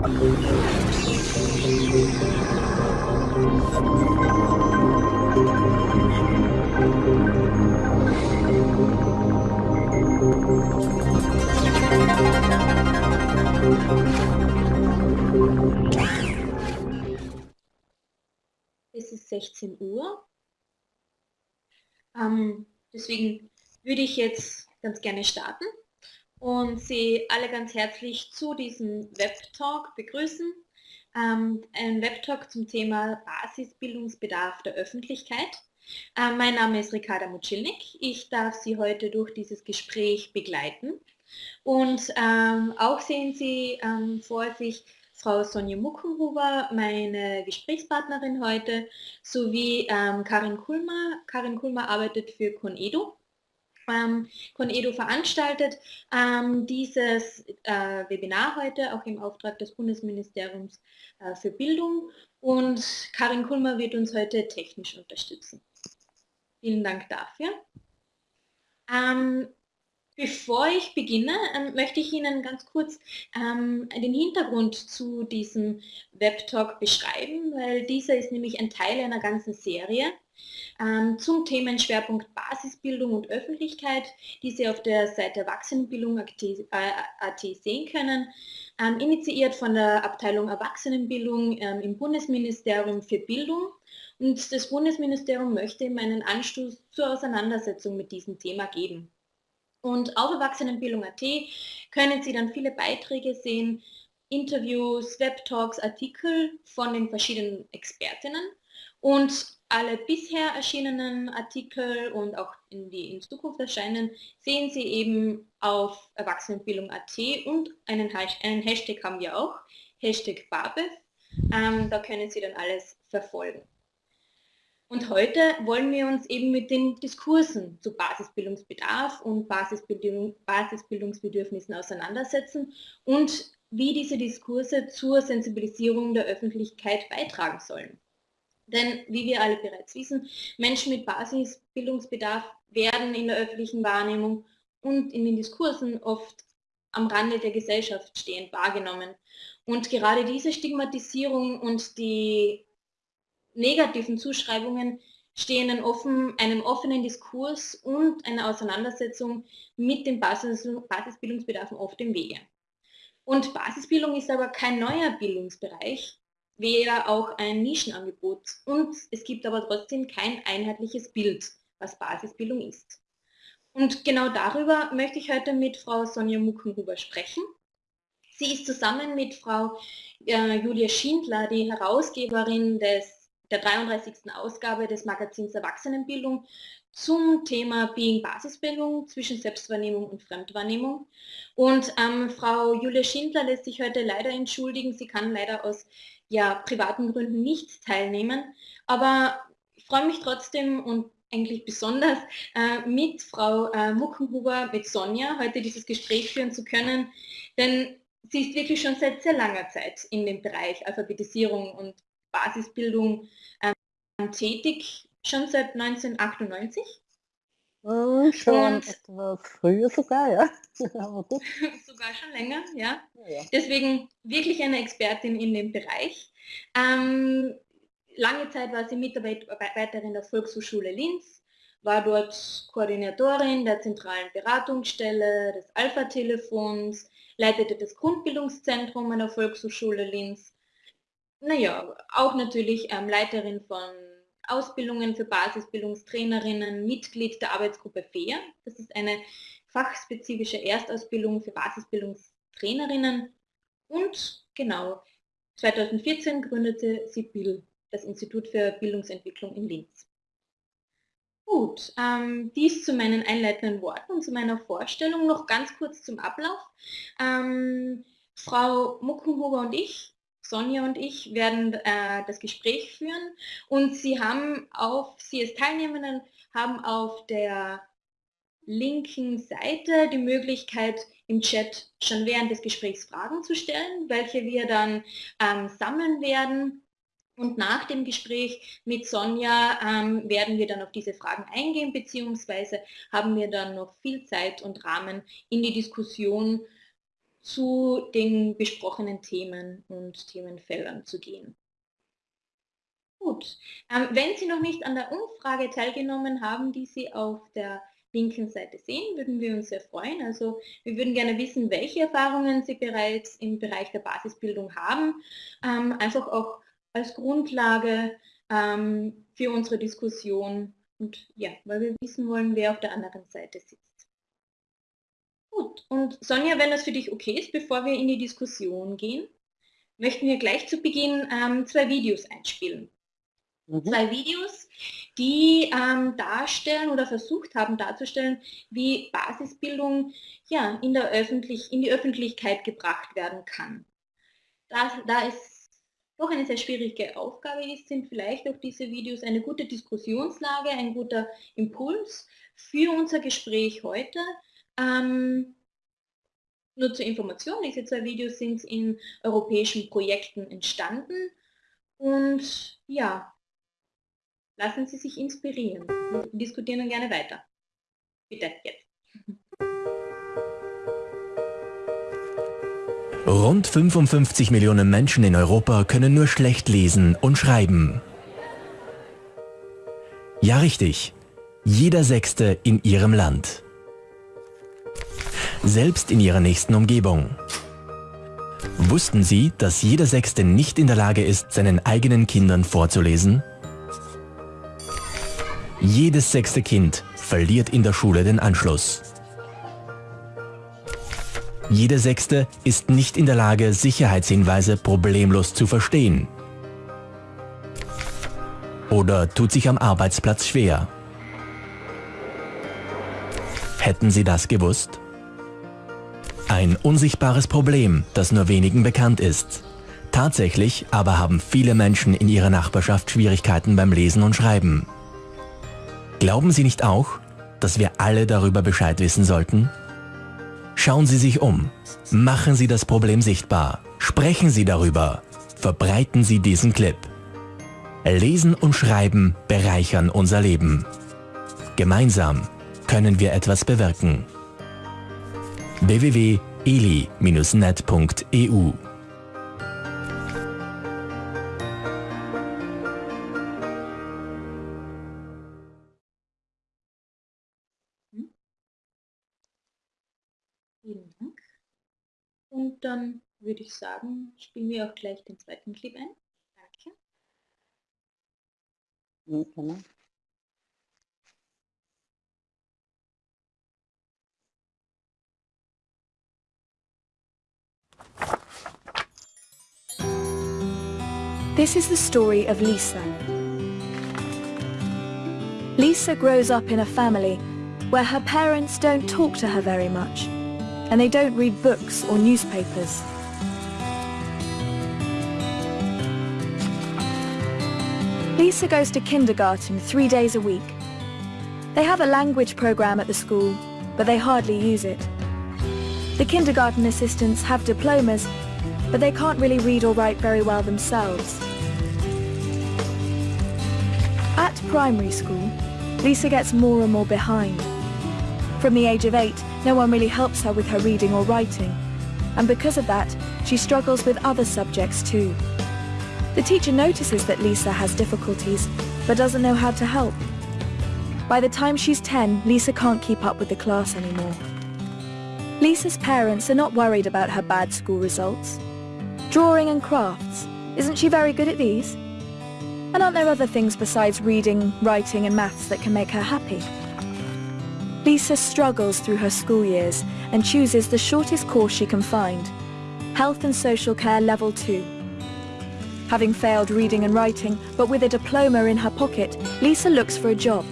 Es ist 16 Uhr. Ähm, deswegen würde ich jetzt ganz gerne starten und Sie alle ganz herzlich zu diesem Webtalk begrüßen. Ähm, ein Webtalk zum Thema Basisbildungsbedarf der Öffentlichkeit. Ähm, mein Name ist Ricarda Mucilnik. Ich darf Sie heute durch dieses Gespräch begleiten. Und ähm, auch sehen Sie ähm, vor sich Frau Sonja Muckenhuber, meine Gesprächspartnerin heute, sowie ähm, Karin Kulmer. Karin Kulmer arbeitet für Conedo. Ähm, Conedo veranstaltet ähm, dieses äh, Webinar heute auch im Auftrag des Bundesministeriums äh, für Bildung und Karin Kulmer wird uns heute technisch unterstützen. Vielen Dank dafür. Ähm, Bevor ich beginne, ähm, möchte ich Ihnen ganz kurz ähm, den Hintergrund zu diesem Webtalk beschreiben, weil dieser ist nämlich ein Teil einer ganzen Serie ähm, zum Themenschwerpunkt Basisbildung und Öffentlichkeit, die Sie auf der Seite Erwachsenenbildung.at äh, sehen können, ähm, initiiert von der Abteilung Erwachsenenbildung ähm, im Bundesministerium für Bildung. Und das Bundesministerium möchte ihm einen Anstoß zur Auseinandersetzung mit diesem Thema geben. Und auf Erwachsenenbildung.at können Sie dann viele Beiträge sehen, Interviews, Webtalks, Artikel von den verschiedenen Expertinnen und alle bisher erschienenen Artikel und auch in die in Zukunft erscheinen, sehen Sie eben auf Erwachsenenbildung.at und einen, einen, Hashtag haben wir auch, Hashtag BABEF. Ähm, da können Sie dann alles verfolgen. Und heute wollen wir uns eben mit den Diskursen zu Basisbildungsbedarf und Basisbildung, Basisbildungsbedürfnissen auseinandersetzen und wie diese Diskurse zur Sensibilisierung der Öffentlichkeit beitragen sollen. Denn wie wir alle bereits wissen, Menschen mit Basisbildungsbedarf werden in der öffentlichen Wahrnehmung und in den Diskursen oft am Rande der Gesellschaft stehend wahrgenommen. Und gerade diese Stigmatisierung und die negativen Zuschreibungen stehen einem, offen, einem offenen Diskurs und einer Auseinandersetzung mit den Basis, Basisbildungsbedarfen oft im Wege. Und Basisbildung ist aber kein neuer Bildungsbereich, wäre auch ein Nischenangebot. Und es gibt aber trotzdem kein einheitliches Bild, was Basisbildung ist. Und genau darüber möchte ich heute mit Frau Sonja Muckenhuber sprechen. Sie ist zusammen mit Frau äh, Julia Schindler die Herausgeberin des der 33. Ausgabe des Magazins Erwachsenenbildung zum Thema Being Basisbildung zwischen Selbstwahrnehmung und Fremdwahrnehmung. Und ähm, Frau Julia Schindler lässt sich heute leider entschuldigen. Sie kann leider aus ja, privaten Gründen nicht teilnehmen. Aber ich freue mich trotzdem und eigentlich besonders äh, mit Frau äh, Muckenhuber, mit Sonja, heute dieses Gespräch führen zu können. Denn sie ist wirklich schon seit sehr langer Zeit in dem Bereich Alphabetisierung und Basisbildung ähm, tätig, schon seit 1998. Hm, schon und etwas früher sogar, ja. sogar schon länger, ja. ja. Deswegen wirklich eine Expertin in dem Bereich. Ähm, lange Zeit war sie Mitarbeiterin der Volkshochschule Linz, war dort Koordinatorin der zentralen Beratungsstelle des Alpha-Telefons, leitete das Grundbildungszentrum an der Volkshochschule Linz naja, auch natürlich ähm, Leiterin von Ausbildungen für Basisbildungstrainerinnen, Mitglied der Arbeitsgruppe FEA. Das ist eine fachspezifische Erstausbildung für Basisbildungstrainerinnen. Und genau, 2014 gründete sie BIL, das Institut für Bildungsentwicklung in Linz. Gut, ähm, dies zu meinen einleitenden Worten und zu meiner Vorstellung. Noch ganz kurz zum Ablauf. Ähm, Frau Muckenhuber und ich Sonja und ich werden äh, das Gespräch führen und Sie haben auf, Sie als Teilnehmenden haben auf der linken Seite die Möglichkeit, im Chat schon während des Gesprächs Fragen zu stellen, welche wir dann ähm, sammeln werden. Und nach dem Gespräch mit Sonja ähm, werden wir dann auf diese Fragen eingehen, beziehungsweise haben wir dann noch viel Zeit und Rahmen in die Diskussion zu den besprochenen Themen und Themenfeldern zu gehen. Gut, ähm, wenn Sie noch nicht an der Umfrage teilgenommen haben, die Sie auf der linken Seite sehen, würden wir uns sehr freuen. Also wir würden gerne wissen, welche Erfahrungen Sie bereits im Bereich der Basisbildung haben, ähm, einfach auch als Grundlage ähm, für unsere Diskussion und ja, weil wir wissen wollen, wer auf der anderen Seite sitzt. Gut, und Sonja, wenn das für dich okay ist, bevor wir in die Diskussion gehen, möchten wir gleich zu Beginn ähm, zwei Videos einspielen. Mhm. Zwei Videos, die ähm, darstellen oder versucht haben darzustellen, wie Basisbildung ja, in, der Öffentlich in die Öffentlichkeit gebracht werden kann. Da, da es doch eine sehr schwierige Aufgabe ist, sind vielleicht auch diese Videos eine gute Diskussionslage, ein guter Impuls für unser Gespräch heute. Ähm, nur zur Information, diese zwei Videos sind in europäischen Projekten entstanden und ja, Lassen Sie sich inspirieren und diskutieren gerne weiter. Bitte, jetzt. Rund 55 Millionen Menschen in Europa können nur schlecht lesen und schreiben. Ja richtig, jeder Sechste in ihrem Land. Selbst in ihrer nächsten Umgebung. Wussten Sie, dass jeder Sechste nicht in der Lage ist, seinen eigenen Kindern vorzulesen? Jedes sechste Kind verliert in der Schule den Anschluss. Jede Sechste ist nicht in der Lage, Sicherheitshinweise problemlos zu verstehen. Oder tut sich am Arbeitsplatz schwer. Hätten Sie das gewusst? Ein unsichtbares Problem, das nur wenigen bekannt ist. Tatsächlich aber haben viele Menschen in ihrer Nachbarschaft Schwierigkeiten beim Lesen und Schreiben. Glauben Sie nicht auch, dass wir alle darüber Bescheid wissen sollten? Schauen Sie sich um. Machen Sie das Problem sichtbar. Sprechen Sie darüber. Verbreiten Sie diesen Clip. Lesen und Schreiben bereichern unser Leben. Gemeinsam können wir etwas bewirken. www.eli-net.eu Und dann würde ich sagen, spielen wir auch gleich den zweiten Clip ein. Danke. Ja, This is the story of Lisa. Lisa grows up in a family where her parents don't talk to her very much and they don't read books or newspapers. Lisa goes to kindergarten three days a week. They have a language program at the school, but they hardly use it. The kindergarten assistants have diplomas, but they can't really read or write very well themselves. At primary school, Lisa gets more and more behind. From the age of eight, no one really helps her with her reading or writing, and because of that, she struggles with other subjects too. The teacher notices that Lisa has difficulties, but doesn't know how to help. By the time she's 10, Lisa can't keep up with the class anymore. Lisa's parents are not worried about her bad school results. Drawing and crafts, isn't she very good at these? And aren't there other things besides reading, writing and maths that can make her happy? Lisa struggles through her school years and chooses the shortest course she can find, Health and Social Care Level 2. Having failed reading and writing, but with a diploma in her pocket, Lisa looks for a job.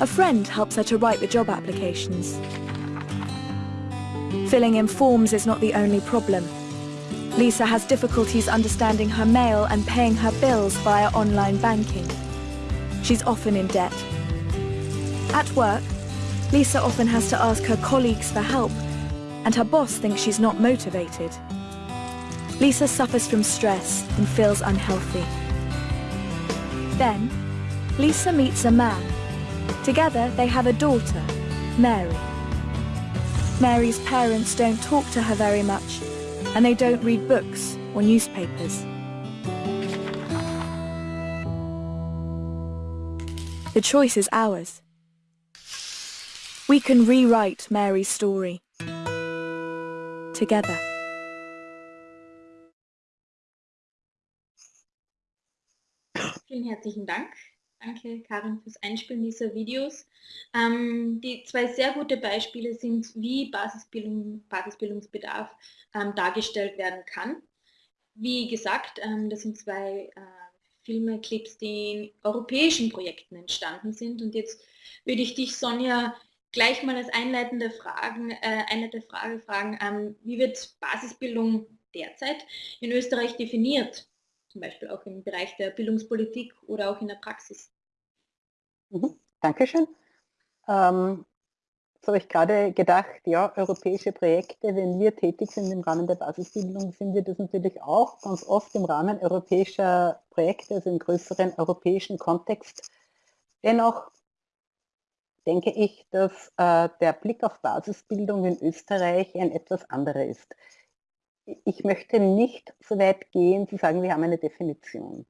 A friend helps her to write the job applications. Filling in forms is not the only problem. Lisa has difficulties understanding her mail and paying her bills via online banking. She's often in debt. At work, Lisa often has to ask her colleagues for help, and her boss thinks she's not motivated. Lisa suffers from stress and feels unhealthy. Then, Lisa meets a man. Together, they have a daughter, Mary. Mary's parents don't talk to her very much, and they don't read books or newspapers. The choice is ours. We can rewrite Mary's story. Together. Vielen herzlichen Dank. Danke, Karin, fürs Einspielen dieser Videos. Ähm, die zwei sehr gute Beispiele sind, wie Basisbildung, Basisbildungsbedarf ähm, dargestellt werden kann. Wie gesagt, ähm, das sind zwei äh, Filme, Clips, die in europäischen Projekten entstanden sind. Und jetzt würde ich dich, Sonja, gleich mal als einleitende, Fragen, äh, einleitende Frage fragen, ähm, wie wird Basisbildung derzeit in Österreich definiert? Zum Beispiel auch im Bereich der Bildungspolitik oder auch in der Praxis. Mhm, Dankeschön. Ähm, so habe ich gerade gedacht, ja, europäische Projekte, wenn wir tätig sind im Rahmen der Basisbildung, sind wir das natürlich auch ganz oft im Rahmen europäischer Projekte, also im größeren europäischen Kontext. Dennoch denke ich, dass äh, der Blick auf Basisbildung in Österreich ein etwas anderer ist. Ich möchte nicht so weit gehen, zu sagen, wir haben eine Definition,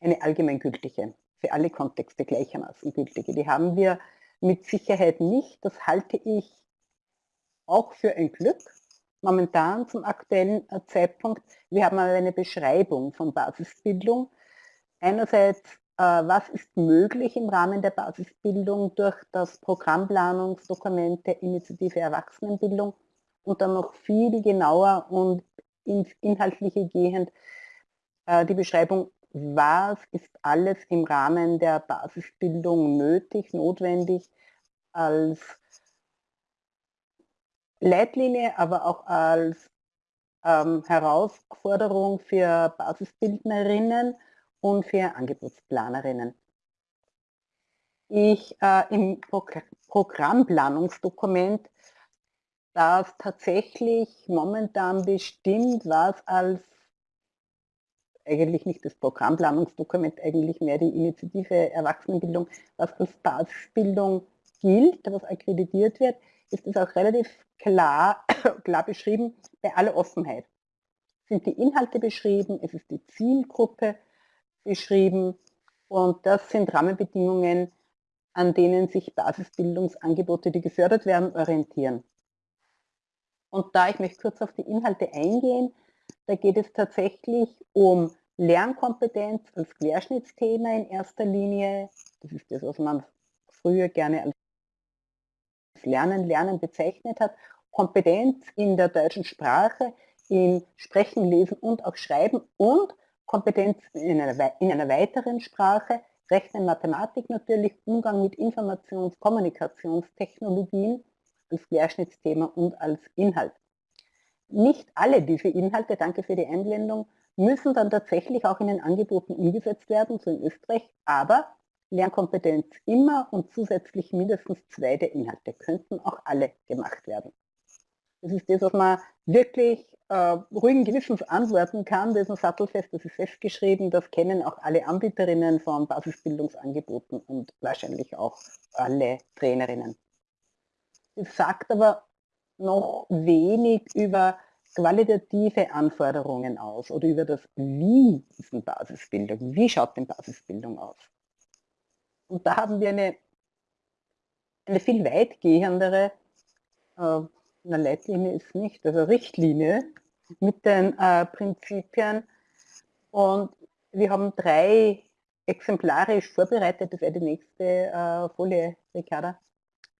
eine allgemeingültige, für alle Kontexte gleichermaßen gültige. Die haben wir mit Sicherheit nicht. Das halte ich auch für ein Glück. Momentan zum aktuellen äh, Zeitpunkt, wir haben eine Beschreibung von Basisbildung. Einerseits äh, was ist möglich im Rahmen der Basisbildung durch das Programmplanungsdokument der Initiative Erwachsenenbildung und dann noch viel genauer und ins Inhaltliche gehend äh, die Beschreibung, was ist alles im Rahmen der Basisbildung nötig, notwendig als Leitlinie, aber auch als ähm, Herausforderung für Basisbildnerinnen und für Angebotsplanerinnen. Ich äh, im Pro Programmplanungsdokument, das tatsächlich momentan bestimmt, was als eigentlich nicht das Programmplanungsdokument, eigentlich mehr die Initiative Erwachsenenbildung, was als Basisbildung gilt, was akkreditiert wird, ist es auch relativ klar, klar beschrieben bei aller Offenheit. Sind die Inhalte beschrieben, es ist die Zielgruppe beschrieben und das sind Rahmenbedingungen, an denen sich Basisbildungsangebote, die gefördert werden, orientieren. Und da ich möchte kurz auf die Inhalte eingehen, da geht es tatsächlich um Lernkompetenz als Querschnittsthema in erster Linie. Das ist das, was man früher gerne als Lernen, Lernen bezeichnet hat. Kompetenz in der deutschen Sprache, in Sprechen, Lesen und auch Schreiben und Kompetenz in einer, in einer weiteren Sprache, Rechnen, Mathematik natürlich, Umgang mit Informations-, Kommunikationstechnologien als Querschnittsthema und als Inhalt. Nicht alle diese Inhalte, danke für die Einblendung, müssen dann tatsächlich auch in den Angeboten umgesetzt werden, so in Österreich, aber Lernkompetenz immer und zusätzlich mindestens zwei der Inhalte könnten auch alle gemacht werden. Das ist das, was man wirklich äh, ruhigen Gewissens antworten kann. Das ist ein sattelfest, das ist festgeschrieben, das kennen auch alle Anbieterinnen von Basisbildungsangeboten und wahrscheinlich auch alle Trainerinnen. Das sagt aber noch wenig über qualitative Anforderungen aus oder über das Wie ist eine Basisbildung, wie schaut denn Basisbildung aus. Und da haben wir eine, eine viel weitgehendere äh, eine Leitlinie ist nicht, also Richtlinie mit den äh, Prinzipien. Und wir haben drei exemplarisch vorbereitet, das wäre die nächste äh, Folie, Ricarda,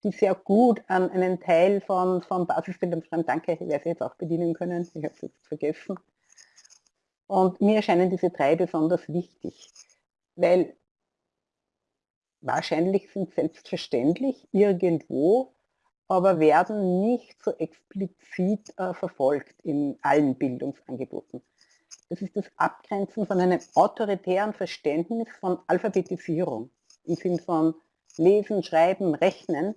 die sehr gut an einen Teil von, von Basisbildung. Danke, ich werde sie jetzt auch bedienen können, ich habe es jetzt vergessen. Und mir erscheinen diese drei besonders wichtig, weil wahrscheinlich sind selbstverständlich irgendwo aber werden nicht so explizit äh, verfolgt in allen Bildungsangeboten. Das ist das Abgrenzen von einem autoritären Verständnis von Alphabetisierung im Sinn von Lesen, Schreiben, Rechnen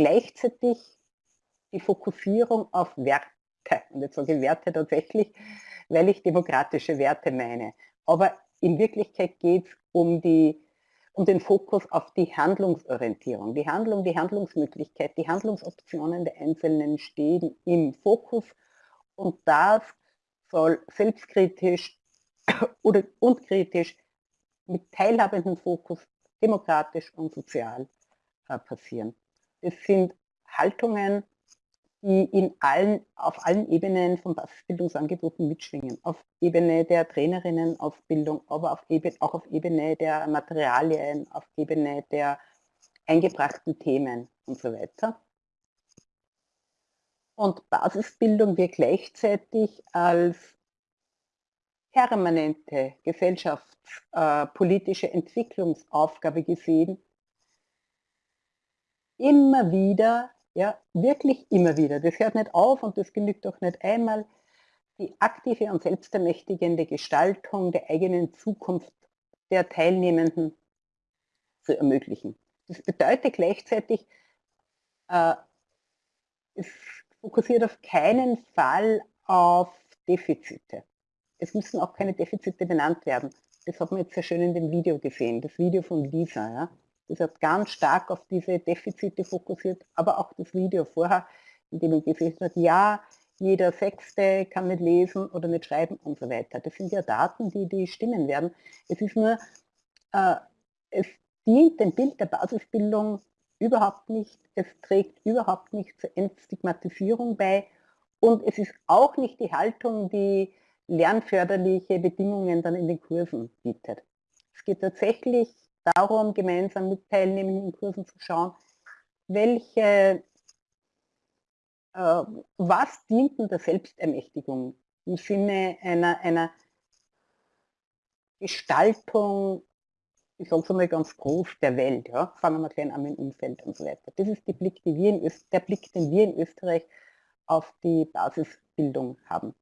gleichzeitig die Fokussierung auf Werte. Und jetzt sage ich Werte tatsächlich, weil ich demokratische Werte meine. Aber in Wirklichkeit geht es um um den Fokus auf die Handlungsorientierung. Die Handlung, die Handlungsmöglichkeit, die Handlungsoptionen der Einzelnen stehen im Fokus und das soll selbstkritisch oder und kritisch mit teilhabendem Fokus demokratisch und sozial äh, passieren. Das sind Haltungen, die in allen, auf allen Ebenen von Basisbildungsangeboten mitschwingen. Auf Ebene der Trainerinnenausbildung, aber auf Ebene, auch auf Ebene der Materialien, auf Ebene der eingebrachten Themen und so weiter. Und Basisbildung wird gleichzeitig als permanente gesellschaftspolitische Entwicklungsaufgabe gesehen, immer wieder ja, wirklich immer wieder. Das hört nicht auf und das genügt auch nicht einmal. Die aktive und selbstermächtigende Gestaltung der eigenen Zukunft der Teilnehmenden zu ermöglichen. Das bedeutet gleichzeitig, äh, es fokussiert auf keinen Fall auf Defizite. Es müssen auch keine Defizite benannt werden. Das hat man jetzt sehr schön in dem Video gesehen, das Video von Lisa. Ja. Das hat ganz stark auf diese Defizite fokussiert, aber auch das Video vorher, in dem man gesehen hat, ja, jeder Sechste kann nicht lesen oder nicht schreiben und so weiter. Das sind ja Daten, die, die stimmen werden. Es ist nur, äh, es dient dem Bild der Basisbildung überhaupt nicht, es trägt überhaupt nicht zur Entstigmatisierung bei und es ist auch nicht die Haltung, die lernförderliche Bedingungen dann in den Kursen bietet. Es geht tatsächlich darum, gemeinsam mit teilnehmenden Kursen zu schauen, welche, äh, was dient denn der Selbstermächtigung im Sinne einer, einer Gestaltung, ich sage es einmal ganz groß, der Welt. Ja? Fangen wir gleich an mit dem Umfeld und so weiter. Das ist Blick, wir in der Blick, den wir in Österreich auf die Basisbildung haben.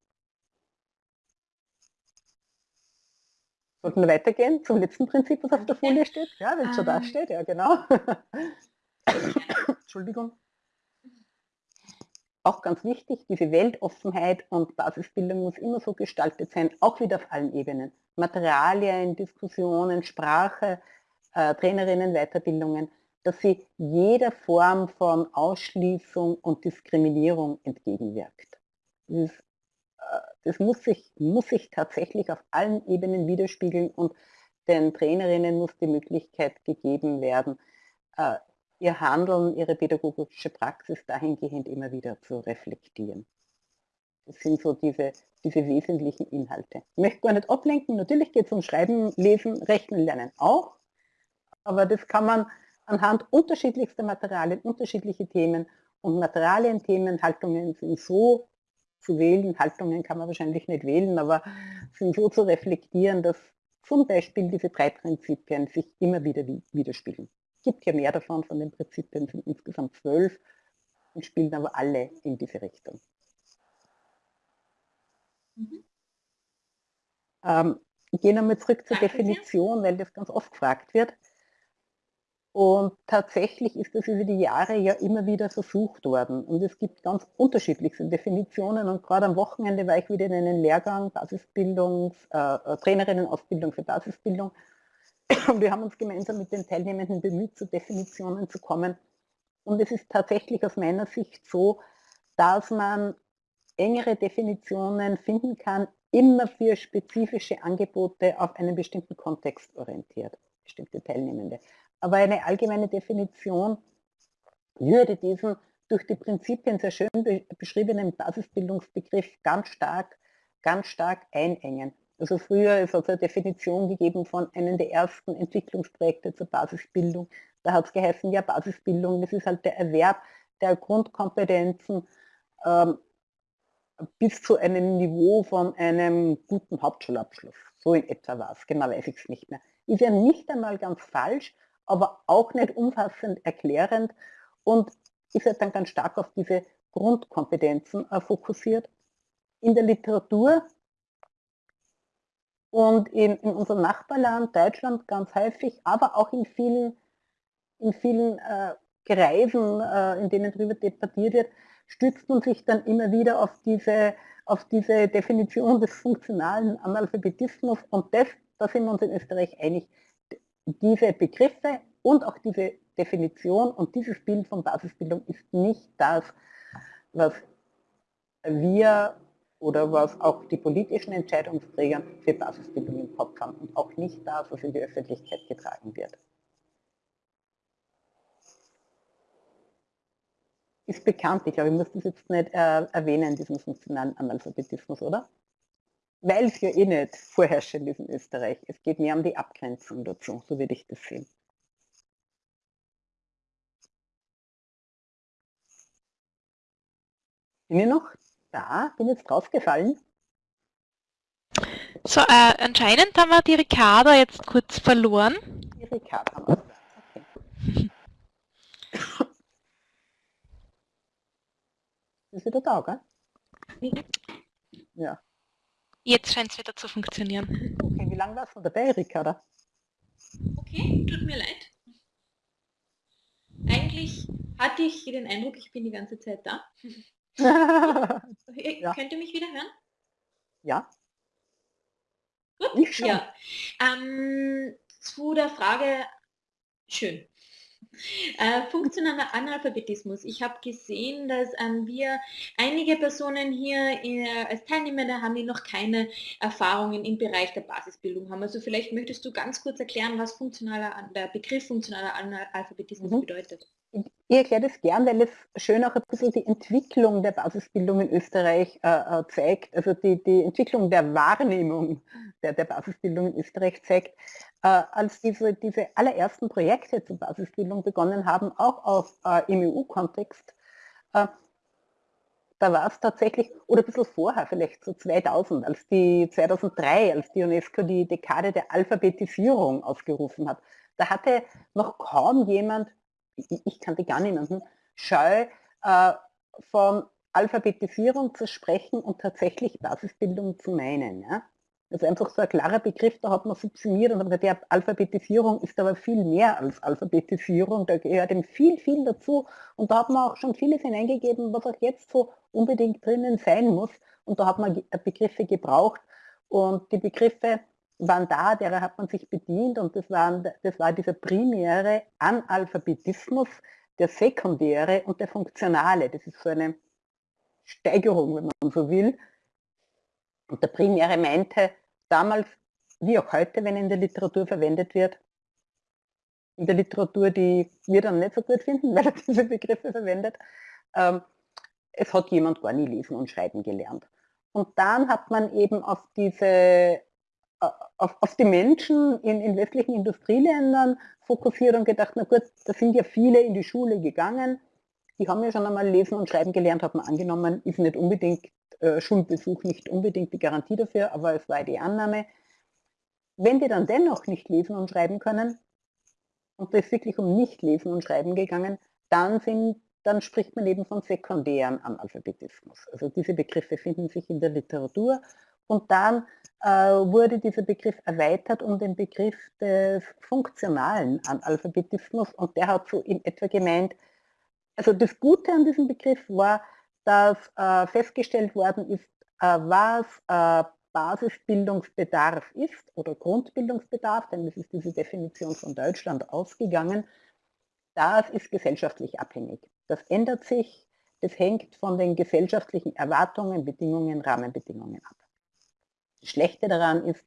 Sollten wir weitergehen zum letzten Prinzip, was auf der Folie steht? Ja, wenn es schon da ähm. steht, ja genau. Entschuldigung. Auch ganz wichtig, diese Weltoffenheit und Basisbildung muss immer so gestaltet sein, auch wieder auf allen Ebenen. Materialien, Diskussionen, Sprache, äh, Trainerinnen, Weiterbildungen, dass sie jeder Form von Ausschließung und Diskriminierung entgegenwirkt. Das ist das muss sich, muss sich tatsächlich auf allen Ebenen widerspiegeln und den Trainerinnen muss die Möglichkeit gegeben werden, äh, ihr Handeln, ihre pädagogische Praxis dahingehend immer wieder zu reflektieren. Das sind so diese, diese wesentlichen Inhalte. Ich möchte gar nicht ablenken, natürlich geht es um Schreiben, Lesen, Rechnen, Lernen auch, aber das kann man anhand unterschiedlichster Materialien, unterschiedliche Themen und Materialien, Haltungen sind so zu wählen. Haltungen kann man wahrscheinlich nicht wählen, aber sind so zu reflektieren, dass zum Beispiel diese drei Prinzipien sich immer wieder widerspiegeln. Es gibt ja mehr davon, von den Prinzipien sind insgesamt zwölf und spielen aber alle in diese Richtung. Mhm. Ähm, ich gehe nochmal zurück zur Danke Definition, weil das ganz oft gefragt wird. Und tatsächlich ist das über die Jahre ja immer wieder versucht worden. Und es gibt ganz unterschiedlichste Definitionen. Und gerade am Wochenende war ich wieder in einem Lehrgang, Basisbildung, äh, äh, Trainerinnenausbildung für Basisbildung. Und wir haben uns gemeinsam mit den Teilnehmenden bemüht, zu Definitionen zu kommen. Und es ist tatsächlich aus meiner Sicht so, dass man engere Definitionen finden kann, immer für spezifische Angebote auf einen bestimmten Kontext orientiert, bestimmte Teilnehmende. Aber eine allgemeine Definition würde diesen durch die Prinzipien sehr schön beschriebenen Basisbildungsbegriff ganz stark, ganz stark einengen. Also früher es hat eine Definition gegeben von einem der ersten Entwicklungsprojekte zur Basisbildung. Da hat es geheißen, ja Basisbildung, das ist halt der Erwerb der Grundkompetenzen ähm, bis zu einem Niveau von einem guten Hauptschulabschluss. So in etwa war es, genau weiß ich es nicht mehr. Ist ja nicht einmal ganz falsch, aber auch nicht umfassend erklärend und ist halt dann ganz stark auf diese Grundkompetenzen äh, fokussiert. In der Literatur und in, in, unserem Nachbarland Deutschland ganz häufig, aber auch in vielen, in vielen äh, Kreisen, äh, in denen darüber debattiert wird, stützt man sich dann immer wieder auf diese, auf diese Definition des funktionalen Analphabetismus und das, da sind wir uns in Österreich einig, diese Begriffe und auch diese Definition und dieses Bild von Basisbildung ist nicht das, was wir oder was auch die politischen Entscheidungsträger für Basisbildung im Kopf haben und auch nicht das, was in die Öffentlichkeit getragen wird. Ist bekannt, ich glaube, ich muss das jetzt nicht äh, erwähnen, diesen funktionalen Analphabetismus, oder? Weil es ja eh nicht vorherrschend ist in Österreich. Es geht mehr um die Abgrenzung dazu, so würde ich das sehen. Bin ich noch da? Bin jetzt draufgefallen? So, äh, anscheinend haben wir die Ricarda jetzt kurz verloren. Die Ricarda haben wir. Okay. Ist wieder da, gell? Ja. Jetzt scheint es wieder zu funktionieren. Okay, wie lange warst du dabei, Ricarda? Okay, tut mir leid. Eigentlich hatte ich den Eindruck, ich bin die ganze Zeit da. ja. Könnt ihr mich wieder hören? Ja. Gut, ich schon. Ja. Ähm, zu der Frage, schön. Äh, funktionaler Analphabetismus. Ich habe gesehen, dass ähm, wir einige Personen hier äh, als Teilnehmer haben, die noch keine Erfahrungen im Bereich der Basisbildung haben. Also vielleicht möchtest du ganz kurz erklären, was funktionaler, der Begriff funktionaler Analphabetismus mhm. bedeutet. Ich erkläre das gern, weil es schön auch ein bisschen die Entwicklung der Basisbildung in Österreich äh, äh, zeigt, also die, die Entwicklung der Wahrnehmung der, der Basisbildung in Österreich zeigt. Äh, als diese, diese allerersten Projekte zur Basisbildung begonnen haben, auch auf, äh, im EU-Kontext, äh, da war es tatsächlich, oder ein bisschen vorher, vielleicht so 2000, als die 2003, als die UNESCO die Dekade der Alphabetisierung ausgerufen hat, da hatte noch kaum jemand ich, ich kannte gar niemanden, scheu äh, von Alphabetisierung zu sprechen und tatsächlich Basisbildung zu meinen. Ja? Also einfach so ein klarer Begriff, da hat man subsumiert und hat gesagt, ja, Alphabetisierung ist aber viel mehr als Alphabetisierung, da gehört eben viel, viel dazu. Und da hat man auch schon vieles hineingegeben, was auch jetzt so unbedingt drinnen sein muss. Und da hat man Begriffe gebraucht. Und die Begriffe waren da, derer hat man sich bedient. Und das, waren, das war dieser primäre Analphabetismus, der sekundäre und der funktionale. Das ist so eine Steigerung, wenn man so will. Und der primäre meinte damals, wie auch heute, wenn in der Literatur verwendet wird, in der Literatur, die wir dann nicht so gut finden, weil er diese Begriffe verwendet, ähm, es hat jemand gar nie lesen und schreiben gelernt. Und dann hat man eben auf diese auf, auf die Menschen in, in westlichen Industrieländern fokussiert und gedacht, na gut, da sind ja viele in die Schule gegangen, die haben ja schon einmal lesen und schreiben gelernt, hat man angenommen, ist nicht unbedingt äh, Schulbesuch nicht unbedingt die Garantie dafür, aber es war die Annahme. Wenn die dann dennoch nicht lesen und schreiben können, und es ist wirklich um nicht lesen und schreiben gegangen, dann, sind, dann spricht man eben von sekundären Analphabetismus. Also diese Begriffe finden sich in der Literatur und dann äh, wurde dieser Begriff erweitert um den Begriff des funktionalen Analphabetismus und der hat so in etwa gemeint, also das Gute an diesem Begriff war, dass äh, festgestellt worden ist, äh, was äh, Basisbildungsbedarf ist oder Grundbildungsbedarf, denn das ist diese Definition von Deutschland ausgegangen, das ist gesellschaftlich abhängig. Das ändert sich, das hängt von den gesellschaftlichen Erwartungen, Bedingungen, Rahmenbedingungen ab. Das Schlechte daran ist,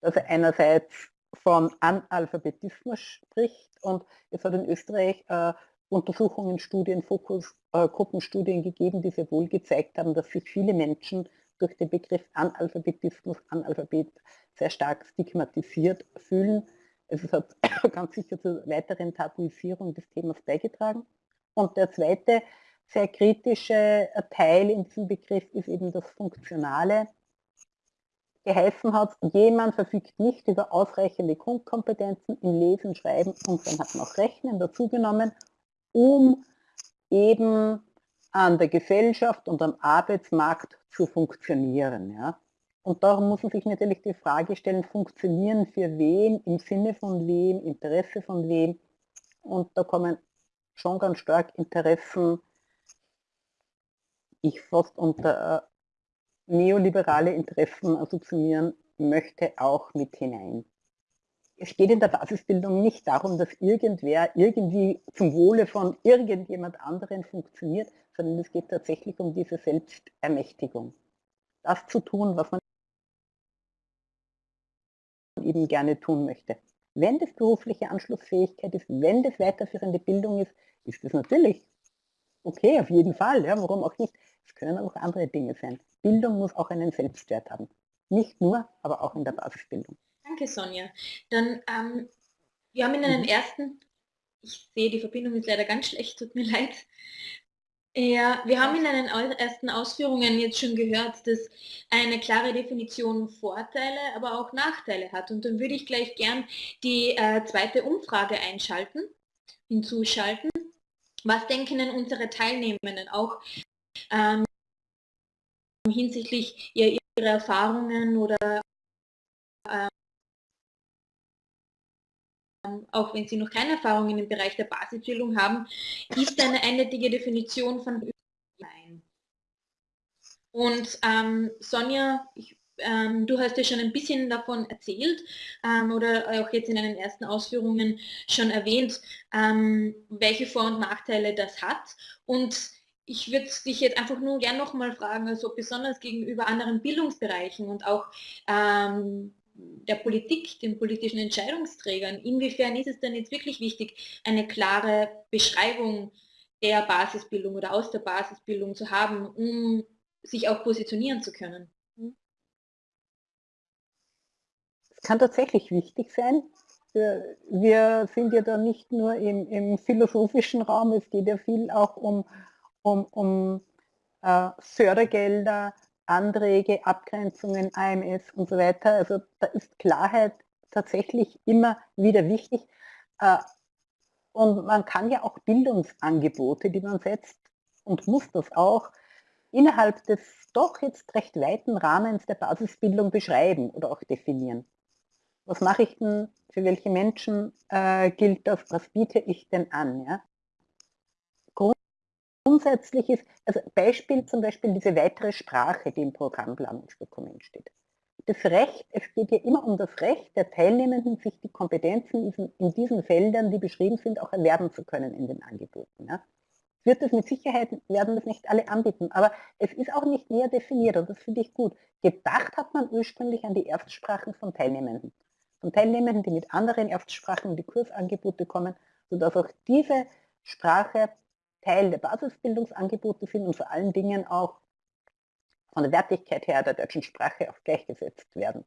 dass er einerseits von Analphabetismus spricht und es hat in Österreich äh, Untersuchungen, Studien, Fokusgruppenstudien äh, gegeben, die sehr wohl gezeigt haben, dass sich viele Menschen durch den Begriff Analphabetismus, Analphabet sehr stark stigmatisiert fühlen. Also es hat ganz sicher zur weiteren Tabuisierung des Themas beigetragen. Und der zweite sehr kritische Teil in diesem Begriff ist eben das Funktionale geheißen hat, jemand verfügt nicht über ausreichende Grundkompetenzen im Lesen, Schreiben und dann hat man auch Rechnen dazugenommen, um eben an der Gesellschaft und am Arbeitsmarkt zu funktionieren. Ja. Und darum muss man sich natürlich die Frage stellen, funktionieren für wen, im Sinne von wem, Interesse von wem. Und da kommen schon ganz stark Interessen, ich fast unter neoliberale Interessen assoziieren möchte, auch mit hinein. Es geht in der Basisbildung nicht darum, dass irgendwer irgendwie zum Wohle von irgendjemand anderen funktioniert, sondern es geht tatsächlich um diese Selbstermächtigung. Das zu tun, was man eben gerne tun möchte. Wenn das berufliche Anschlussfähigkeit ist, wenn das weiterführende Bildung ist, ist das natürlich okay, auf jeden Fall, ja, warum auch nicht. Es können auch andere Dinge sein. Bildung muss auch einen Selbstwert haben. Nicht nur, aber auch in der Basisbildung. Danke, Sonja. Dann, ähm, wir haben in den mhm. ersten, ich sehe, die Verbindung ist leider ganz schlecht, tut mir leid. Ja, wir haben in den ersten Ausführungen jetzt schon gehört, dass eine klare Definition Vorteile, aber auch Nachteile hat. Und dann würde ich gleich gern die äh, zweite Umfrage einschalten, hinzuschalten. Was denken denn unsere Teilnehmenden auch ähm, hinsichtlich ihrer Erfahrungen oder auch wenn Sie noch keine Erfahrungen im Bereich der Basisbildung haben, ist eine eindeutige Definition von ein. Und ähm, Sonja, ich, ähm, du hast ja schon ein bisschen davon erzählt ähm, oder auch jetzt in den ersten Ausführungen schon erwähnt, ähm, welche Vor- und Nachteile das hat. Und ich würde dich jetzt einfach nur gern nochmal fragen, also besonders gegenüber anderen Bildungsbereichen und auch ähm, der Politik, den politischen Entscheidungsträgern, inwiefern ist es denn jetzt wirklich wichtig, eine klare Beschreibung der Basisbildung oder aus der Basisbildung zu haben, um sich auch positionieren zu können? Es kann tatsächlich wichtig sein. Wir sind ja da nicht nur im, im philosophischen Raum, es geht ja viel auch um, um, um äh, Fördergelder, Anträge, Abgrenzungen, AMS und so weiter. Also da ist Klarheit tatsächlich immer wieder wichtig. Äh, und man kann ja auch Bildungsangebote, die man setzt und muss das auch, innerhalb des doch jetzt recht weiten Rahmens der Basisbildung beschreiben oder auch definieren. Was mache ich denn, für welche Menschen äh, gilt das, was biete ich denn an? Ja? Grundsätzlich ist, also Beispiel zum Beispiel diese weitere Sprache, die im Programmplanungsdokument steht. Das Recht, es geht ja immer um das Recht der Teilnehmenden, sich die Kompetenzen in diesen Feldern, die beschrieben sind, auch erwerben zu können in den Angeboten. Ja. Wird es mit Sicherheit, werden das nicht alle anbieten, aber es ist auch nicht näher definiert und das finde ich gut. Gedacht hat man ursprünglich an die Erstsprachen von Teilnehmenden. Von Teilnehmenden, die mit anderen Erstsprachen in die Kursangebote kommen, sodass auch diese Sprache Teil der Basisbildungsangebote sind und vor allen Dingen auch von der Wertigkeit her der deutschen Sprache auch gleichgesetzt werden.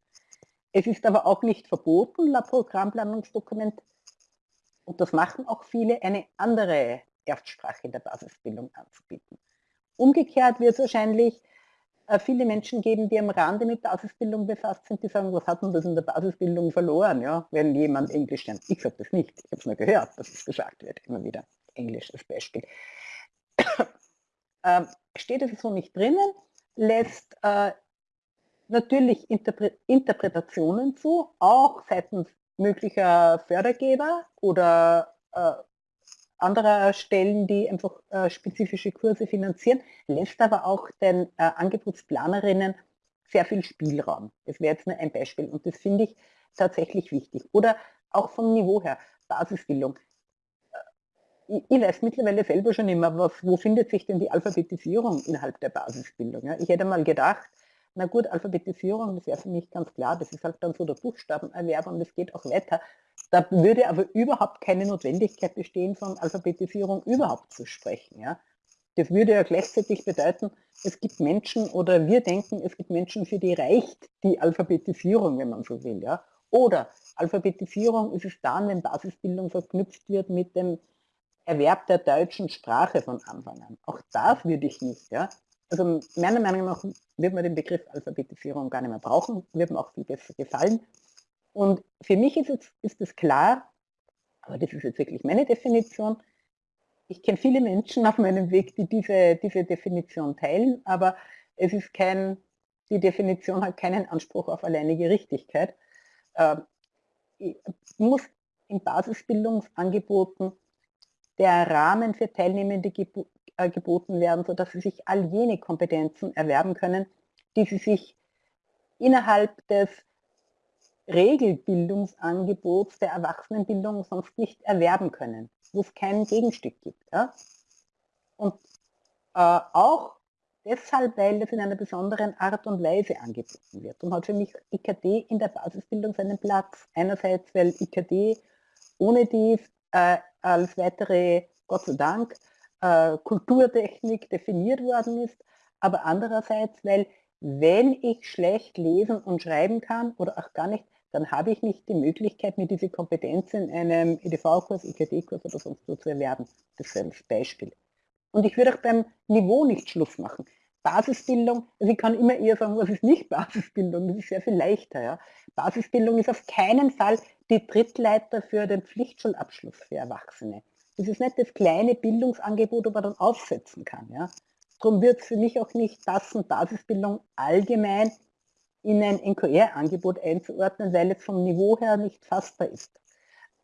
Es ist aber auch nicht verboten, laut Programmplanungsdokument, und das machen auch viele, eine andere Erstsprache in der Basisbildung anzubieten. Umgekehrt wird es wahrscheinlich äh, viele Menschen geben, die am Rande mit Basisbildung befasst sind, die sagen, was hat man das in der Basisbildung verloren, ja, wenn jemand Englisch lernt. Ich sage das nicht, ich habe es nur gehört, dass es gesagt wird, immer wieder. Englisch als Beispiel. ähm, steht es so nicht drinnen, lässt äh, natürlich Interpre Interpretationen zu, auch seitens möglicher Fördergeber oder äh, anderer Stellen, die einfach äh, spezifische Kurse finanzieren, lässt aber auch den äh, Angebotsplanerinnen sehr viel Spielraum. Das wäre jetzt nur ein Beispiel und das finde ich tatsächlich wichtig. Oder auch vom Niveau her, Basisbildung ich, weiß mittlerweile selber schon immer, was, wo findet sich denn die Alphabetisierung innerhalb der Basisbildung. Ja? Ich hätte mal gedacht, na gut, Alphabetisierung, das wäre für mich ganz klar, das ist halt dann so der Buchstabenerwerb und das geht auch weiter. Da würde aber überhaupt keine Notwendigkeit bestehen, von Alphabetisierung überhaupt zu sprechen. Ja? Das würde ja gleichzeitig bedeuten, es gibt Menschen oder wir denken, es gibt Menschen, für die reicht die Alphabetisierung, wenn man so will. Ja? Oder Alphabetisierung ist es dann, wenn Basisbildung verknüpft wird mit dem Erwerb der deutschen Sprache von Anfang an. Auch das würde ich nicht. Ja? Also meiner Meinung nach wird man den Begriff Alphabetisierung gar nicht mehr brauchen, wird mir auch viel besser gefallen. Und für mich ist es, ist es klar, aber das ist jetzt wirklich meine Definition, ich kenne viele Menschen auf meinem Weg, die diese, diese Definition teilen, aber es ist kein, die Definition hat keinen Anspruch auf alleinige Richtigkeit. Äh, muss in Basisbildungsangeboten der Rahmen für Teilnehmende gebo äh, geboten werden, sodass sie sich all jene Kompetenzen erwerben können, die sie sich innerhalb des Regelbildungsangebots der Erwachsenenbildung sonst nicht erwerben können, wo es kein Gegenstück gibt. Ja? Und äh, auch deshalb, weil es in einer besonderen Art und Weise angeboten wird. Und hat für mich IKT in der Basisbildung seinen Platz. Einerseits, weil IKT ohne dies äh, als weitere, Gott sei Dank, äh, Kulturtechnik definiert worden ist, aber andererseits, weil wenn ich schlecht lesen und schreiben kann oder auch gar nicht, dann habe ich nicht die Möglichkeit, mir diese Kompetenz in einem EDV-Kurs, IKT-Kurs oder sonst wo zu erwerben. Das ist ein Beispiel. Und ich würde auch beim Niveau nicht Schluss machen. Basisbildung, also ich kann immer eher sagen, was ist nicht Basisbildung, das ist sehr viel leichter. Ja. Basisbildung ist auf keinen Fall die Trittleiter für den Pflichtschulabschluss für Erwachsene. Das ist nicht das kleine Bildungsangebot, das man dann aufsetzen kann. Ja. Darum wird es für mich auch nicht passen, Basisbildung allgemein in ein NQR-Angebot einzuordnen, weil es vom Niveau her nicht fassbar ist.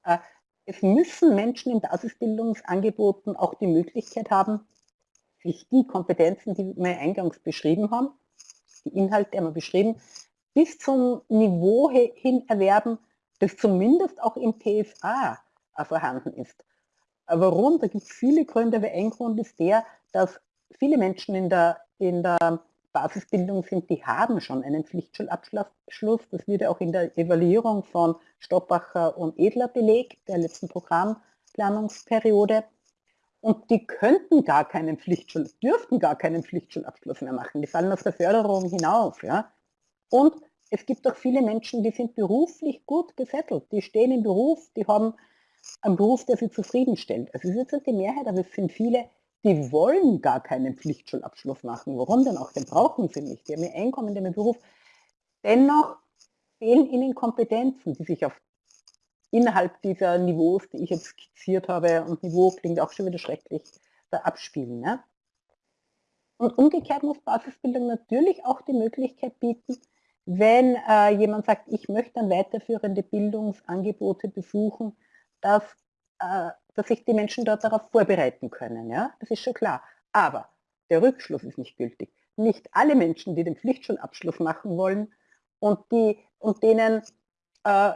Äh, es müssen Menschen in Basisbildungsangeboten auch die Möglichkeit haben, sich die Kompetenzen, die wir eingangs beschrieben haben, die Inhalte haben wir beschrieben, bis zum Niveau hin erwerben, das zumindest auch im äh, vorhanden ist. Warum? Da gibt es viele Gründe, aber ein Grund ist der, dass viele Menschen in der, in der Basisbildung sind, die haben schon einen Pflichtschulabschluss. Das wurde auch in der Evaluierung von Stoppacher und Edler belegt, der letzten Programmplanungsperiode. Und die könnten gar keinen Pflichtschul, dürften gar keinen Pflichtschulabschluss mehr machen. Die fallen aus der Förderung hinaus. Ja? Und es gibt auch viele Menschen, die sind beruflich gut gesettelt. Die stehen im Beruf, die haben einen Beruf, der sie zufriedenstellt. Also es ist jetzt die Mehrheit, aber es sind viele, die wollen gar keinen Pflichtschulabschluss machen. Warum denn auch? Den brauchen sie nicht. Die haben ihr Einkommen, die haben ihr Beruf. Dennoch fehlen ihnen Kompetenzen, die sich auf innerhalb dieser Niveaus, die ich jetzt skizziert habe, und Niveau klingt auch schon wieder schrecklich, da abspielen. Ne? Und umgekehrt muss Basisbildung natürlich auch die Möglichkeit bieten, wenn äh, jemand sagt, ich möchte dann weiterführende Bildungsangebote besuchen, dass, äh, dass sich die Menschen dort darauf vorbereiten können. Ja? Das ist schon klar. Aber der Rückschluss ist nicht gültig. Nicht alle Menschen, die den Pflichtschulabschluss machen wollen und, die, und denen äh,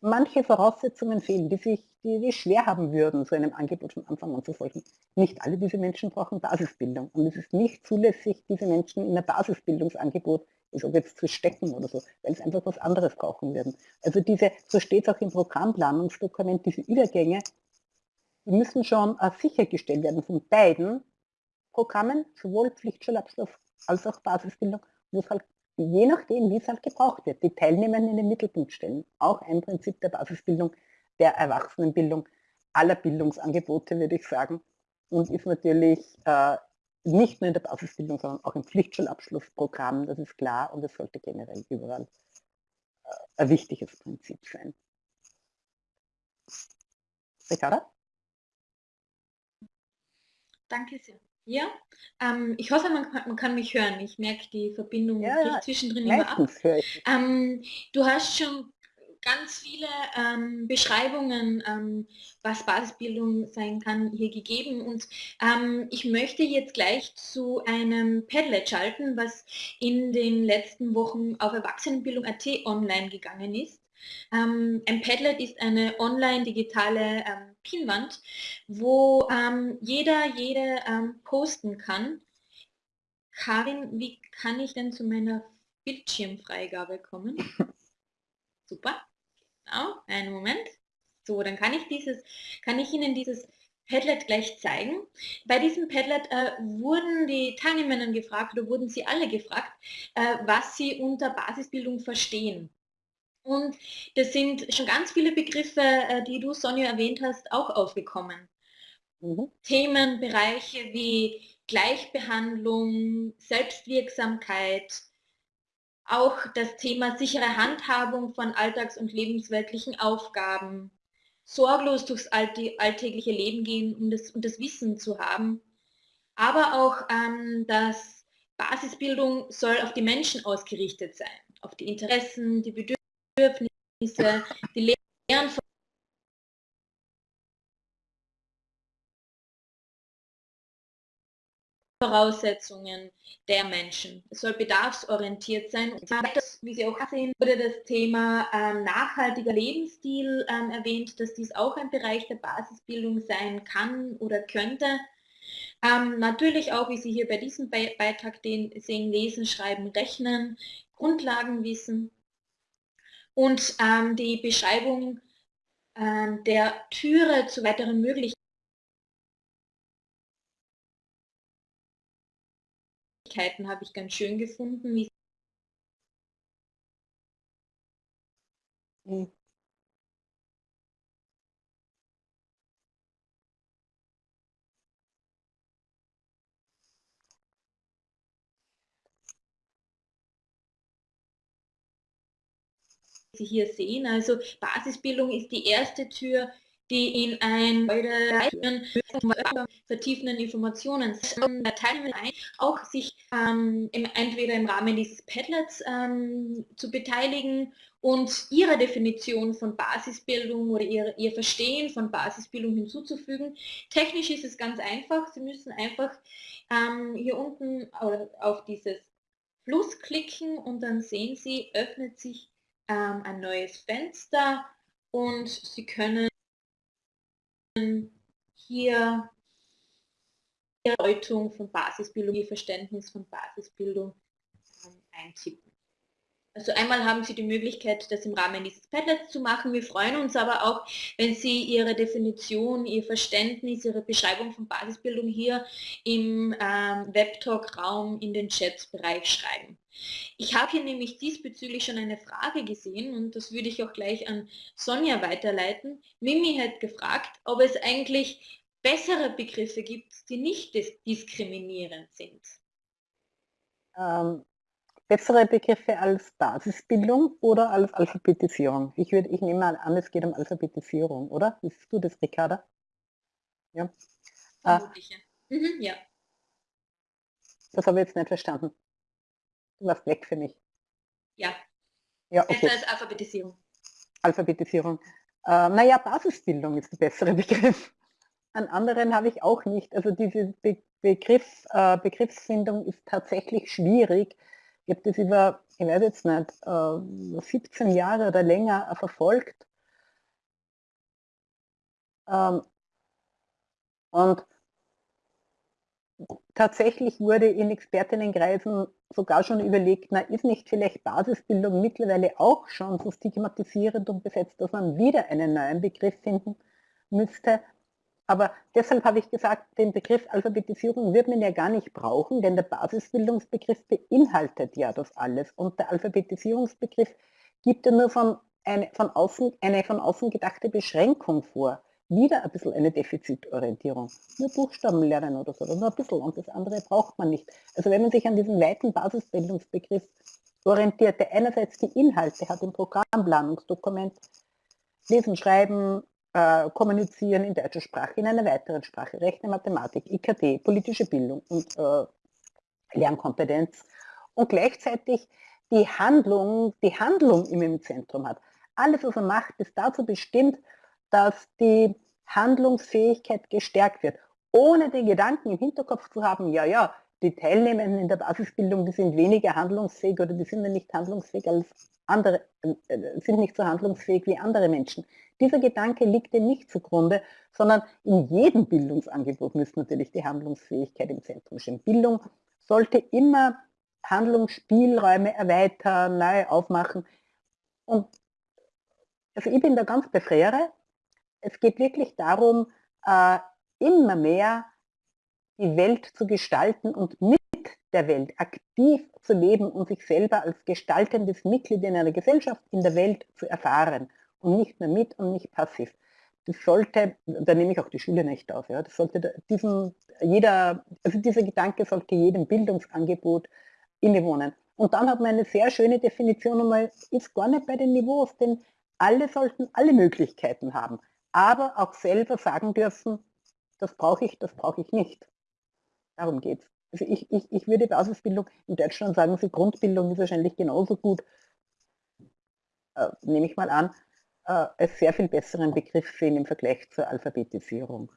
manche Voraussetzungen fehlen, die sich die, die schwer haben würden, so einem Angebot von Anfang an zu folgen. Nicht alle diese Menschen brauchen Basisbildung. Und es ist nicht zulässig, diese Menschen in ein Basisbildungsangebot, so jetzt zu stecken oder so, weil sie einfach was anderes brauchen werden. Also diese, so steht es auch im Programmplanungsdokument, diese Übergänge, die müssen schon äh, sichergestellt werden von beiden Programmen, sowohl Pflichtschulabschluss als auch Basisbildung, wo es halt je nachdem, wie es halt gebraucht wird, die Teilnehmenden in den Mittelpunkt stellen. Auch ein Prinzip der Basisbildung, der Erwachsenenbildung, aller Bildungsangebote, würde ich sagen. Und ist natürlich äh, nicht nur in der Basisbildung, sondern auch im Pflichtschulabschlussprogramm, das ist klar und es sollte generell überall äh, ein wichtiges Prinzip sein. Ricarda? Danke sehr. Ja, ähm, ich hoffe, man kann, man kann, mich hören. Ich merke die Verbindung ja, zwischendrin immer ab. Ähm, du hast schon ganz viele ähm, Beschreibungen, ähm, was Basisbildung sein kann, hier gegeben. Und ähm, ich möchte jetzt gleich zu einem Padlet schalten, was in den letzten Wochen auf Erwachsenenbildung.at online gegangen ist. Ähm, ein Padlet ist eine online-digitale ähm, Pinwand, wo ähm, jeder, jede posten kann. Karin, wie kann ich denn zu meiner Bildschirmfreigabe kommen? Super, genau, einen Moment. So, dann kann ich dieses, kann ich Ihnen dieses Padlet gleich zeigen. Bei diesem Padlet äh, wurden die Teilnehmerinnen gefragt oder wurden sie alle gefragt, äh, was sie unter Basisbildung verstehen. Und das sind schon ganz viele Begriffe, äh, die du, Sonja, erwähnt hast, auch aufgekommen. Mhm. Themenbereiche wie Gleichbehandlung, Selbstwirksamkeit, auch das Thema sichere Handhabung von alltags- und lebensweltlichen Aufgaben, sorglos durchs alltägliche Leben gehen und das, und das Wissen zu haben, aber auch, ähm, dass Basisbildung soll auf die Menschen ausgerichtet sein, auf die Interessen, die Bedürfnisse, Bedürfnisse, die Lehren von Voraussetzungen der Menschen. Es soll bedarfsorientiert sein. wie Sie auch sehen, wurde das Thema ähm, nachhaltiger Lebensstil ähm, erwähnt, dass dies auch ein Bereich der Basisbildung sein kann oder könnte. Ähm, natürlich auch, wie Sie hier bei diesem Be Beitrag den, sehen, lesen, schreiben, rechnen, Grundlagenwissen und ähm, die Beschreibung ähm, der Türe zu weiteren Möglichkeiten habe ich ganz schön gefunden, wie Mhm. Sie hier sehen. Also Basisbildung ist die erste Tür, die in ein vertiefenden Informationen teilen ein, auch sich ähm, im, entweder im Rahmen dieses Padlets ähm, zu beteiligen und ihre Definition von Basisbildung oder ihr, ihr Verstehen von Basisbildung hinzuzufügen. Technisch ist es ganz einfach. Sie müssen einfach ähm, hier unten auf dieses Plus klicken und dann sehen Sie, öffnet sich ähm, ein neues Fenster und Sie können hier die Bedeutung von Basisbildung, Ihr Verständnis von Basisbildung ähm, eintippen. Also einmal haben Sie die Möglichkeit, das im Rahmen dieses Padlets zu machen. Wir freuen uns aber auch, wenn Sie Ihre Definition, Ihr Verständnis, Ihre Beschreibung von Basisbildung hier im ähm, Webtalk-Raum in den Chat-Bereich schreiben. Ich habe hier nämlich diesbezüglich schon eine Frage gesehen und das würde ich auch gleich an Sonja weiterleiten. Mimi hat gefragt, ob es eigentlich bessere Begriffe gibt, die nicht diskriminierend sind. Ähm, bessere Begriffe als Basisbildung oder als Alphabetisierung? Ich, würde, ich nehme mal an, es geht um Alphabetisierung, oder? Siehst du das, Ricarda? Ja. Äh, mhm, ja. Das habe ich jetzt nicht verstanden. Du warst weg für mich. Ja. Ja, okay. Besser als Alphabetisierung. Alphabetisierung. Äh, naja, Basisbildung ist der bessere Begriff. An anderen habe ich auch nicht. Also diese Be Begriff, äh, Begriffsfindung ist tatsächlich schwierig, ich habe das über, ich weiß jetzt nicht, 17 äh, Jahre oder länger verfolgt. Ähm, und tatsächlich wurde in Expertinnenkreisen sogar schon überlegt, na ist nicht vielleicht Basisbildung mittlerweile auch schon so stigmatisierend und besetzt, dass man wieder einen neuen Begriff finden müsste. Aber deshalb habe ich gesagt, den Begriff Alphabetisierung wird man ja gar nicht brauchen, denn der Basisbildungsbegriff beinhaltet ja das alles. Und der Alphabetisierungsbegriff gibt ja nur von, eine, von, außen, eine von außen gedachte Beschränkung vor. Wieder ein bisschen eine Defizitorientierung. Nur Buchstaben lernen oder so, oder nur ein bisschen und das andere braucht man nicht. Also wenn man sich an diesen weiten Basisbildungsbegriff orientiert, der einerseits die Inhalte hat im Programmplanungsdokument, Lesen, Schreiben, äh, kommunizieren in deutscher Sprache, in einer weiteren Sprache, Rechne, Mathematik, IKT, politische Bildung und äh, Lernkompetenz und gleichzeitig die Handlung, die Handlung immer im Zentrum hat. Alles, was er macht, ist dazu bestimmt, dass die Handlungsfähigkeit gestärkt wird, ohne den Gedanken im Hinterkopf zu haben, ja, ja, die Teilnehmenden in der Basisbildung, die sind weniger handlungsfähig oder die sind nicht handlungsfähig als andere, äh, sind nicht so handlungsfähig wie andere Menschen. Dieser Gedanke liegt dem nicht zugrunde, sondern in jedem Bildungsangebot müsste natürlich die Handlungsfähigkeit im Zentrum stehen. Bildung sollte immer Handlungsspielräume erweitern, neu aufmachen. Und also ich bin da ganz bei. Es geht wirklich darum, äh, immer mehr die Welt zu gestalten und mit der Welt aktiv zu leben und sich selber als gestaltendes Mitglied in einer Gesellschaft in der Welt zu erfahren und nicht mehr mit und nicht passiv. Das sollte, da nehme ich auch die Schule nicht auf, ja, das sollte diesen, jeder, also dieser Gedanke sollte jedem Bildungsangebot innewohnen. Und dann hat man eine sehr schöne Definition einmal, ist gar nicht bei den Niveaus, denn alle sollten alle Möglichkeiten haben, aber auch selber sagen dürfen, das brauche ich, das brauche ich nicht. Darum geht es. Also ich, ich, ich würde Basisbildung, in Deutschland sagen sie, Grundbildung ist wahrscheinlich genauso gut, äh, nehme ich mal an, äh, als sehr viel besseren Begriff sehen im Vergleich zur Alphabetisierung.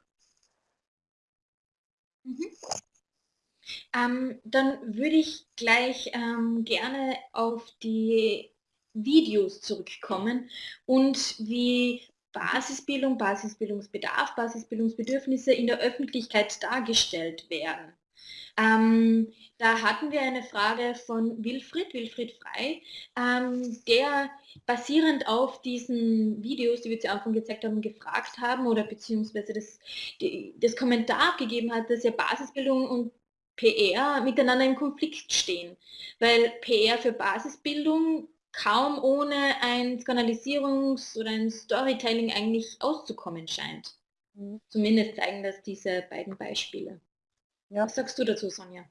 Mhm. Ähm, dann würde ich gleich ähm, gerne auf die Videos zurückkommen und wie Basisbildung, Basisbildungsbedarf, Basisbildungsbedürfnisse in der Öffentlichkeit dargestellt werden. Ähm, da hatten wir eine Frage von Wilfried, Wilfried Frei, ähm, der basierend auf diesen Videos, die wir zu Anfang gezeigt haben, gefragt haben oder beziehungsweise das, die, das Kommentar gegeben hat, dass ja Basisbildung und PR miteinander im Konflikt stehen, weil PR für Basisbildung kaum ohne ein Skandalisierungs- oder ein Storytelling eigentlich auszukommen scheint. Mhm. Zumindest zeigen das diese beiden Beispiele. Ja. Was sagst du dazu, Sonja?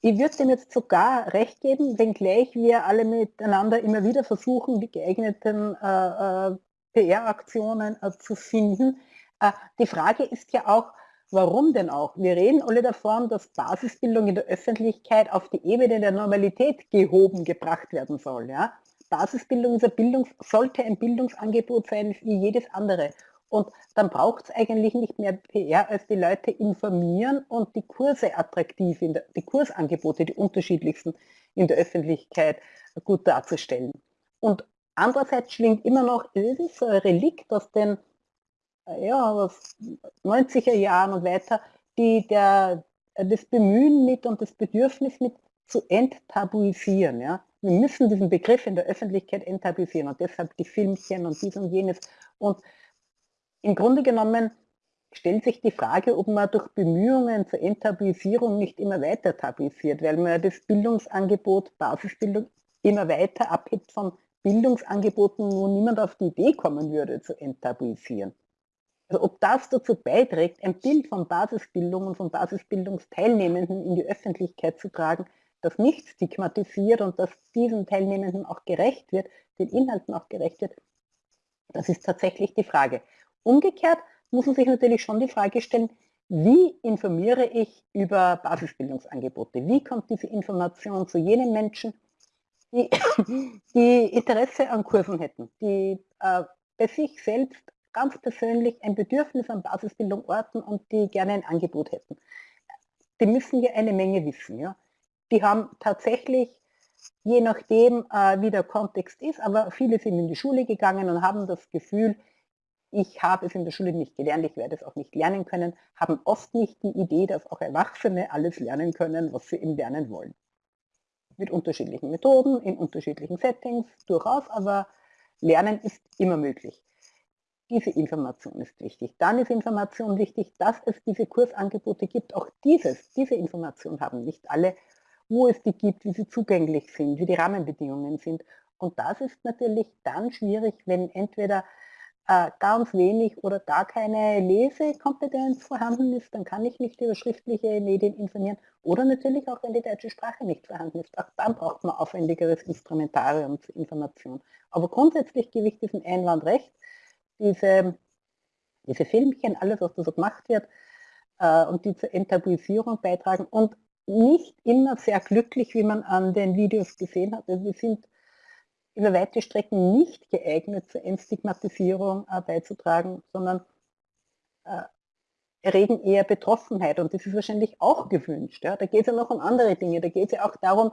Ich würde dem jetzt sogar recht geben, wenngleich wir alle miteinander immer wieder versuchen, die geeigneten äh, äh, PR-Aktionen äh, zu finden. Äh, die Frage ist ja auch, warum denn auch? Wir reden alle davon, dass Basisbildung in der Öffentlichkeit auf die Ebene der Normalität gehoben gebracht werden soll. Ja? Basisbildung ist ein Bildungs sollte ein Bildungsangebot sein wie jedes andere. Und dann braucht es eigentlich nicht mehr PR, als die Leute informieren und die Kurse attraktiv, der, die Kursangebote, die unterschiedlichsten in der Öffentlichkeit gut darzustellen. Und andererseits schwingt immer noch, es ist so ein Relikt aus den ja, 90er Jahren und weiter, die der, das Bemühen mit und das Bedürfnis mit zu enttabuisieren. Ja? Wir müssen diesen Begriff in der Öffentlichkeit enttabuisieren und deshalb die Filmchen und dies und jenes. Und im Grunde genommen stellt sich die Frage, ob man durch Bemühungen zur Enttabuisierung nicht immer weiter tabuisiert, weil man das Bildungsangebot, Basisbildung, immer weiter abhebt von Bildungsangeboten, wo niemand auf die Idee kommen würde, zu enttabuisieren. Also ob das dazu beiträgt, ein Bild von Basisbildung und von Basisbildungsteilnehmenden in die Öffentlichkeit zu tragen, das nicht stigmatisiert und das diesen Teilnehmenden auch gerecht wird, den Inhalten auch gerecht wird, das ist tatsächlich die Frage. Umgekehrt muss man sich natürlich schon die Frage stellen, wie informiere ich über Basisbildungsangebote? Wie kommt diese Information zu jenen Menschen, die, die Interesse an Kursen hätten, die äh, bei sich selbst ganz persönlich ein Bedürfnis an Basisbildung orten und die gerne ein Angebot hätten? Die müssen ja eine Menge wissen. Ja? Die haben tatsächlich, je nachdem, äh, wie der Kontext ist, aber viele sind in die Schule gegangen und haben das Gefühl, ich habe es in der Schule nicht gelernt, ich werde es auch nicht lernen können, haben oft nicht die Idee, dass auch Erwachsene alles lernen können, was sie im Lernen wollen. Mit unterschiedlichen Methoden, in unterschiedlichen Settings, durchaus, aber Lernen ist immer möglich. Diese Information ist wichtig. Dann ist Information wichtig, dass es diese Kursangebote gibt. Auch dieses, diese Information haben nicht alle, wo es die gibt, wie sie zugänglich sind, wie die Rahmenbedingungen sind. Und das ist natürlich dann schwierig, wenn entweder äh, ganz wenig oder gar keine Lesekompetenz vorhanden ist, dann kann ich nicht über schriftliche Medien informieren. Oder natürlich auch, wenn die deutsche Sprache nicht vorhanden ist. Auch dann braucht man aufwendigeres Instrumentarium zur Information. Aber grundsätzlich gebe ich diesen Einwand recht. Diese, diese Filmchen, alles, was da so gemacht wird, äh, und die zur Enttabuisierung beitragen und nicht immer sehr glücklich, wie man an den Videos gesehen hat. Also wir sind über weite Strecken nicht geeignet zur Entstigmatisierung äh, beizutragen, sondern äh, erregen eher Betroffenheit und das ist wahrscheinlich auch gewünscht. Ja? Da geht es ja noch um andere Dinge, da geht es ja auch darum,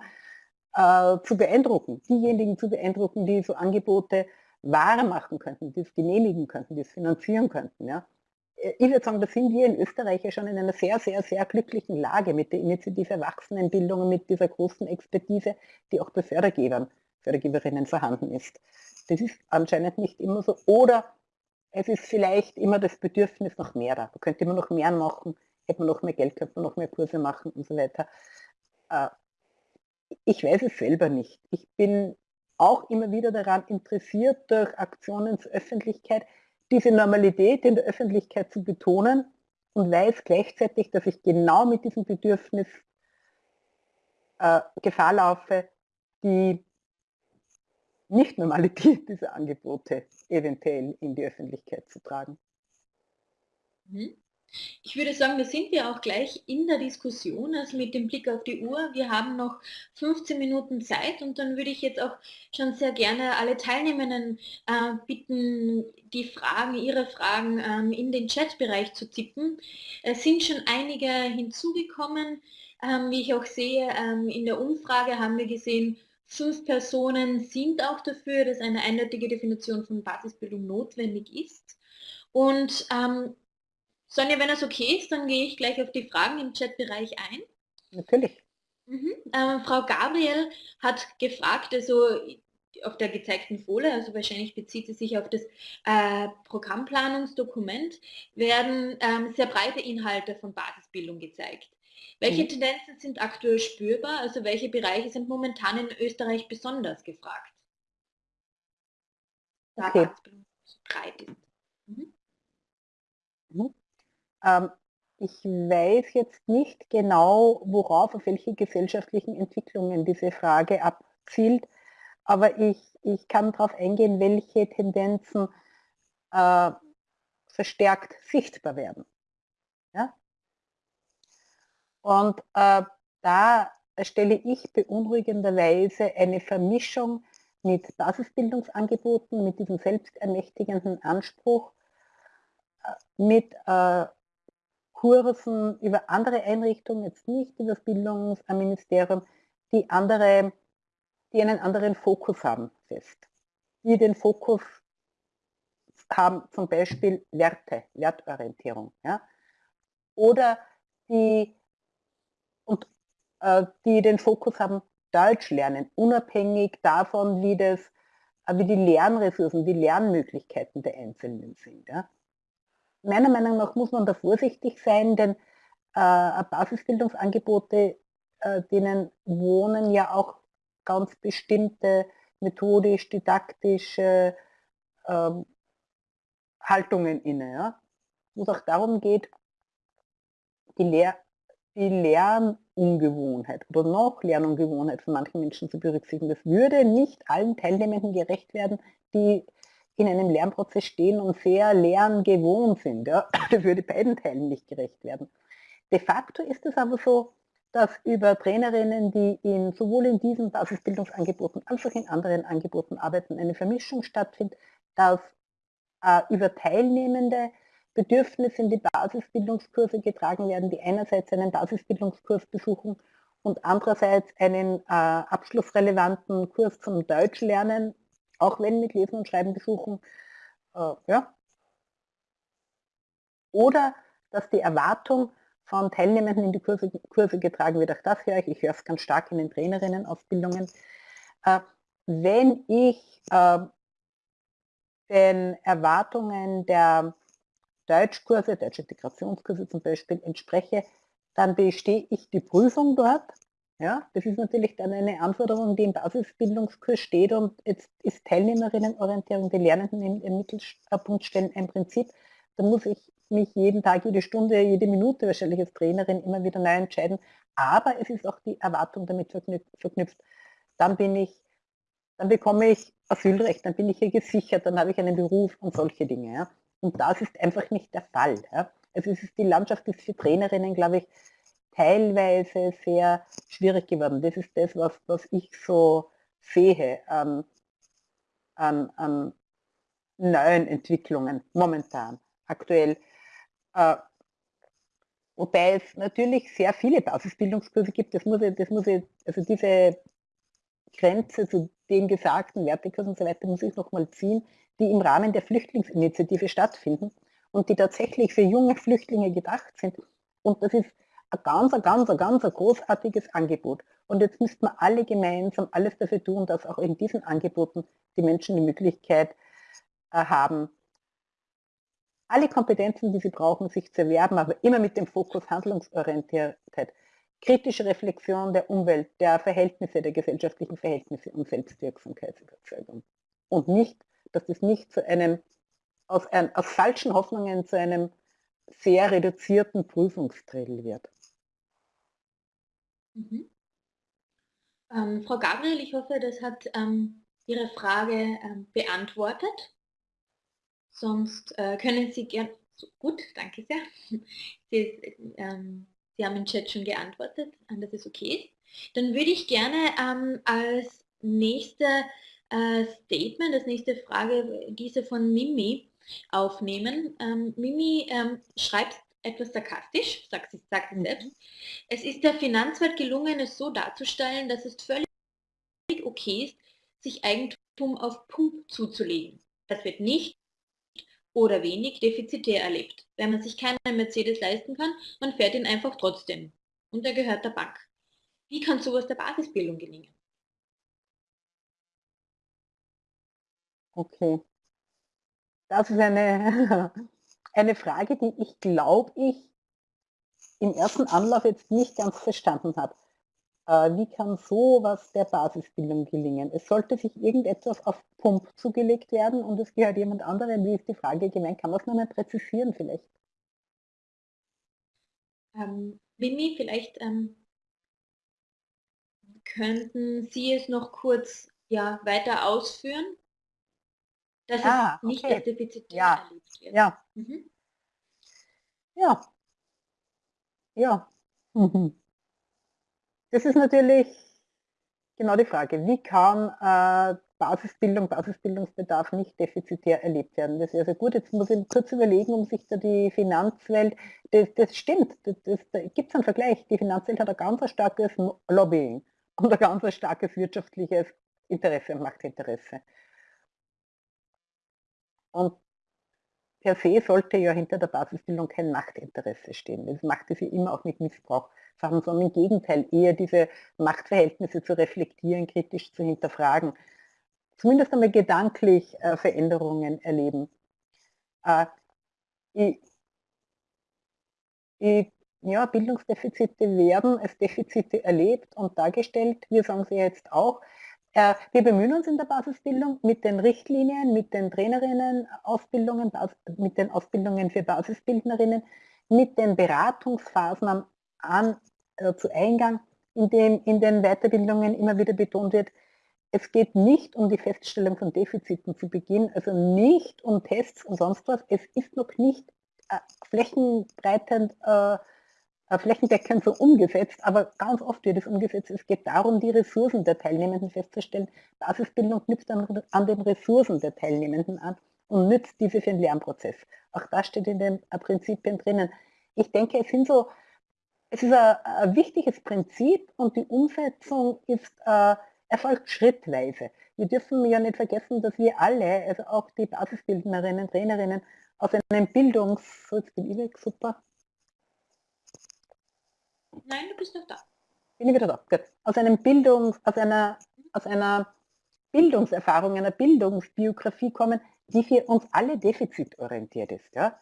äh, zu beeindrucken, diejenigen zu beeindrucken, die so Angebote wahr machen könnten, die es genehmigen könnten, die es finanzieren könnten. Ja? Äh, ich würde sagen, da sind wir in Österreich ja schon in einer sehr, sehr, sehr glücklichen Lage mit der Initiative Erwachsenenbildung und mit dieser großen Expertise, die auch bei Fördergebern Fördergeberinnen vorhanden ist. Das ist anscheinend nicht immer so. Oder es ist vielleicht immer das Bedürfnis nach mehr da. Da könnte man noch mehr machen, hätte man noch mehr Geld, könnte man noch mehr Kurse machen und so weiter. Äh, ich weiß es selber nicht. Ich bin auch immer wieder daran interessiert, durch Aktionen zur Öffentlichkeit diese Normalität in der Öffentlichkeit zu betonen und weiß gleichzeitig, dass ich genau mit diesem Bedürfnis äh, Gefahr laufe, die Nicht-Normalität dieser Angebote eventuell in die Öffentlichkeit zu tragen. Mhm. Ich würde sagen, da sind wir auch gleich in der Diskussion, also mit dem Blick auf die Uhr. Wir haben noch 15 Minuten Zeit und dann würde ich jetzt auch schon sehr gerne alle Teilnehmenden äh, bitten, die Fragen, ihre Fragen ähm, in den Chatbereich zu tippen. Es sind schon einige hinzugekommen. Ähm, wie ich auch sehe, ähm, in der Umfrage haben wir gesehen, fünf Personen sind auch dafür, dass eine eindeutige Definition von Basisbildung notwendig ist. Und ähm, Sonja, wenn das okay ist, dann gehe ich gleich auf die Fragen im Chatbereich ein. Natürlich. Mhm. Ähm, Frau Gabriel hat gefragt, also auf der gezeigten Folie, also wahrscheinlich bezieht sie sich auf das äh, Programmplanungsdokument, werden ähm, sehr breite Inhalte von Basisbildung gezeigt. Welche mhm. Tendenzen sind aktuell spürbar? Also welche Bereiche sind momentan in Österreich besonders gefragt? Da okay. breit ist. Mhm. Mhm. Ähm, ich weiß jetzt nicht genau, worauf, auf welche gesellschaftlichen Entwicklungen diese Frage abzielt, aber ich, ich kann darauf eingehen, welche Tendenzen äh, verstärkt sichtbar werden. Und äh, da stelle ich beunruhigenderweise eine Vermischung mit Basisbildungsangeboten, mit diesem selbstermächtigenden Anspruch, äh, mit äh, Kursen über andere Einrichtungen, jetzt nicht über das Bildungsministerium, die, andere, die einen anderen Fokus haben fest. Die den Fokus haben zum Beispiel Werte, Wertorientierung. Ja? Oder die, und, äh, die den Fokus haben Deutsch lernen, unabhängig davon, wie, das, äh, wie die Lernressourcen, die Lernmöglichkeiten der Einzelnen sind. Ja? meiner Meinung nach muss man da vorsichtig sein, denn äh, Basisbildungsangebote, äh, denen wohnen ja auch ganz bestimmte methodisch-didaktische äh, Haltungen inne. Ja? Wo es auch darum geht, die, Lehr die Lernungewohnheit oder noch Lernungewohnheit von manchen Menschen zu berücksichtigen. Das würde nicht allen Teilnehmenden gerecht werden, die in einem Lernprozess stehen und sehr lerngewohnt sind. Ja? Das würde beiden Teilen nicht gerecht werden. De facto ist es aber so, dass über Trainerinnen, die in, sowohl in diesen Basisbildungsangeboten als auch in anderen Angeboten arbeiten, eine Vermischung stattfindet, dass äh, über Teilnehmende Bedürfnisse in die Basisbildungskurse getragen werden, die einerseits einen Basisbildungskurs besuchen und andererseits einen äh, abschlussrelevanten Kurs zum Deutschlernen auch wenn mit Lesen und Schreiben besuchen. Äh, ja. Oder dass die Erwartung von Teilnehmenden in die Kurse, Kurse getragen wird. Auch das höre ich. Ich höre es ganz stark in den Trainerinnenausbildungen. Äh, wenn ich äh, den Erwartungen der Deutschkurse, Deutsche Integrationskurse zum Beispiel entspreche, dann bestehe ich die Prüfung dort ja, das ist natürlich dann eine Anforderung, die im Basisbildungskurs steht und jetzt ist Teilnehmerinnenorientierung, die Lernenden im, Mittelpunkt stellen ein Prinzip. Da muss ich mich jeden Tag, jede Stunde, jede Minute wahrscheinlich als Trainerin immer wieder neu entscheiden. Aber es ist auch die Erwartung damit verknüpft. Dann bin ich, dann bekomme ich Asylrecht, dann bin ich hier gesichert, dann habe ich einen Beruf und solche Dinge. Ja. Und das ist einfach nicht der Fall. Ja. Also ist, die Landschaft ist für Trainerinnen, glaube ich, teilweise sehr schwierig geworden. Das ist das, was, was ich so sehe an, an, an neuen Entwicklungen momentan, aktuell. Äh, wobei es natürlich sehr viele Basisbildungskurse gibt, das muss ich, das muss ich, also diese Grenze zu den gesagten Wertekursen und so weiter muss ich nochmal ziehen, die im Rahmen der Flüchtlingsinitiative stattfinden und die tatsächlich für junge Flüchtlinge gedacht sind. Und das ist ein ganz, ein ganz, ein ganz großartiges Angebot. Und jetzt müssten wir alle gemeinsam alles dafür tun, dass auch in diesen Angeboten die Menschen die Möglichkeit äh, haben, alle Kompetenzen, die sie brauchen, sich zu erwerben, aber immer mit dem Fokus Handlungsorientiertheit, kritische Reflexion der Umwelt, der Verhältnisse, der gesellschaftlichen Verhältnisse und Selbstwirksamkeitsüberzeugung. Und nicht, dass das nicht zu einem, aus, ein, aus falschen Hoffnungen zu einem sehr reduzierten Prüfungsdrill wird. Mhm. Ähm, Frau Gabriel, ich hoffe, das hat ähm, Ihre Frage ähm, beantwortet. Sonst äh, können Sie gerne, So, gut, danke sehr. Sie, ähm, Sie, haben im Chat schon geantwortet, dass es okay ist. Dann würde ich gerne ähm, als nächste Statement, als nächste Frage diese von Mimi aufnehmen. Ähm, Mimi ähm, schreibt etwas sarkastisch, sagt sie, sagt sie selbst. Es ist der Finanzwelt gelungen, es so darzustellen, dass es völlig okay ist, sich Eigentum auf Pump zuzulegen. Das wird nicht oder wenig defizitär erlebt. Wenn man sich keinen Mercedes leisten kann, man fährt ihn einfach trotzdem. Und er gehört der Bank. Wie kann sowas der Basisbildung gelingen? Okay. Das ist eine, eine Frage, die ich glaube ich im ersten Anlauf jetzt nicht ganz verstanden habe. Äh, wie kann sowas der Basisbildung gelingen? Es sollte sich irgendetwas auf Pump zugelegt werden und es gehört jemand anderem. Wie ist die Frage gemeint? Kann man es nochmal präzisieren vielleicht? Ähm, Mimi, vielleicht ähm, könnten Sie es noch kurz ja, weiter ausführen? Dass ah, es nicht okay. als Defizit ja. erlebt wird. Ja. Mhm. Ja. Ja. Mhm. Das ist natürlich genau die Frage. Wie kann äh, Basisbildung, Basisbildungsbedarf nicht defizitär erlebt werden? Das ist also gut. Jetzt muss ich kurz überlegen, um sich da die Finanzwelt, das, das stimmt, das, das, da gibt es einen Vergleich. Die Finanzwelt hat ein ganz starkes Lobbying und ein ganz starkes wirtschaftliches Interesse und Machtinteresse. Und per se sollte ja hinter der Basisbildung kein Machtinteresse stehen. Das machte sie immer auch mit Missbrauch sondern im Gegenteil eher diese Machtverhältnisse zu reflektieren, kritisch zu hinterfragen, zumindest einmal gedanklich äh, Veränderungen erleben. Äh, ich, ich, ja, Bildungsdefizite werden als Defizite erlebt und dargestellt. Wir sagen sie jetzt auch, wir bemühen uns in der Basisbildung mit den Richtlinien, mit den Trainerinnen, Ausbildungen, mit den Ausbildungen für Basisbildnerinnen, mit den Beratungsphasen am an, äh, zu Eingang, in dem in den Weiterbildungen immer wieder betont wird, es geht nicht um die Feststellung von Defiziten zu Beginn, also nicht um Tests und sonst was. Es ist noch nicht äh, flächenbreitend äh, äh, flächendeckend so umgesetzt, aber ganz oft wird es umgesetzt. Es geht darum, die Ressourcen der Teilnehmenden festzustellen. Basisbildung knüpft an, an den Ressourcen der Teilnehmenden an und nützt diese für den Lernprozess. Auch das steht in den äh, Prinzipien drinnen. Ich denke, es sind so, es ist ein, ein wichtiges Prinzip und die Umsetzung ist, äh, erfolgt schrittweise. Wir dürfen ja nicht vergessen, dass wir alle, also auch die Basisbildnerinnen, Trainerinnen, aus einem Bildungs... So, jetzt bin ich weg, super. Nein, du bist noch da. Bin ich wieder da. Gut. Aus einem Bildungs, aus einer, aus einer Bildungserfahrung, einer Bildungsbiografie kommen, die für uns alle defizitorientiert ist. Ja?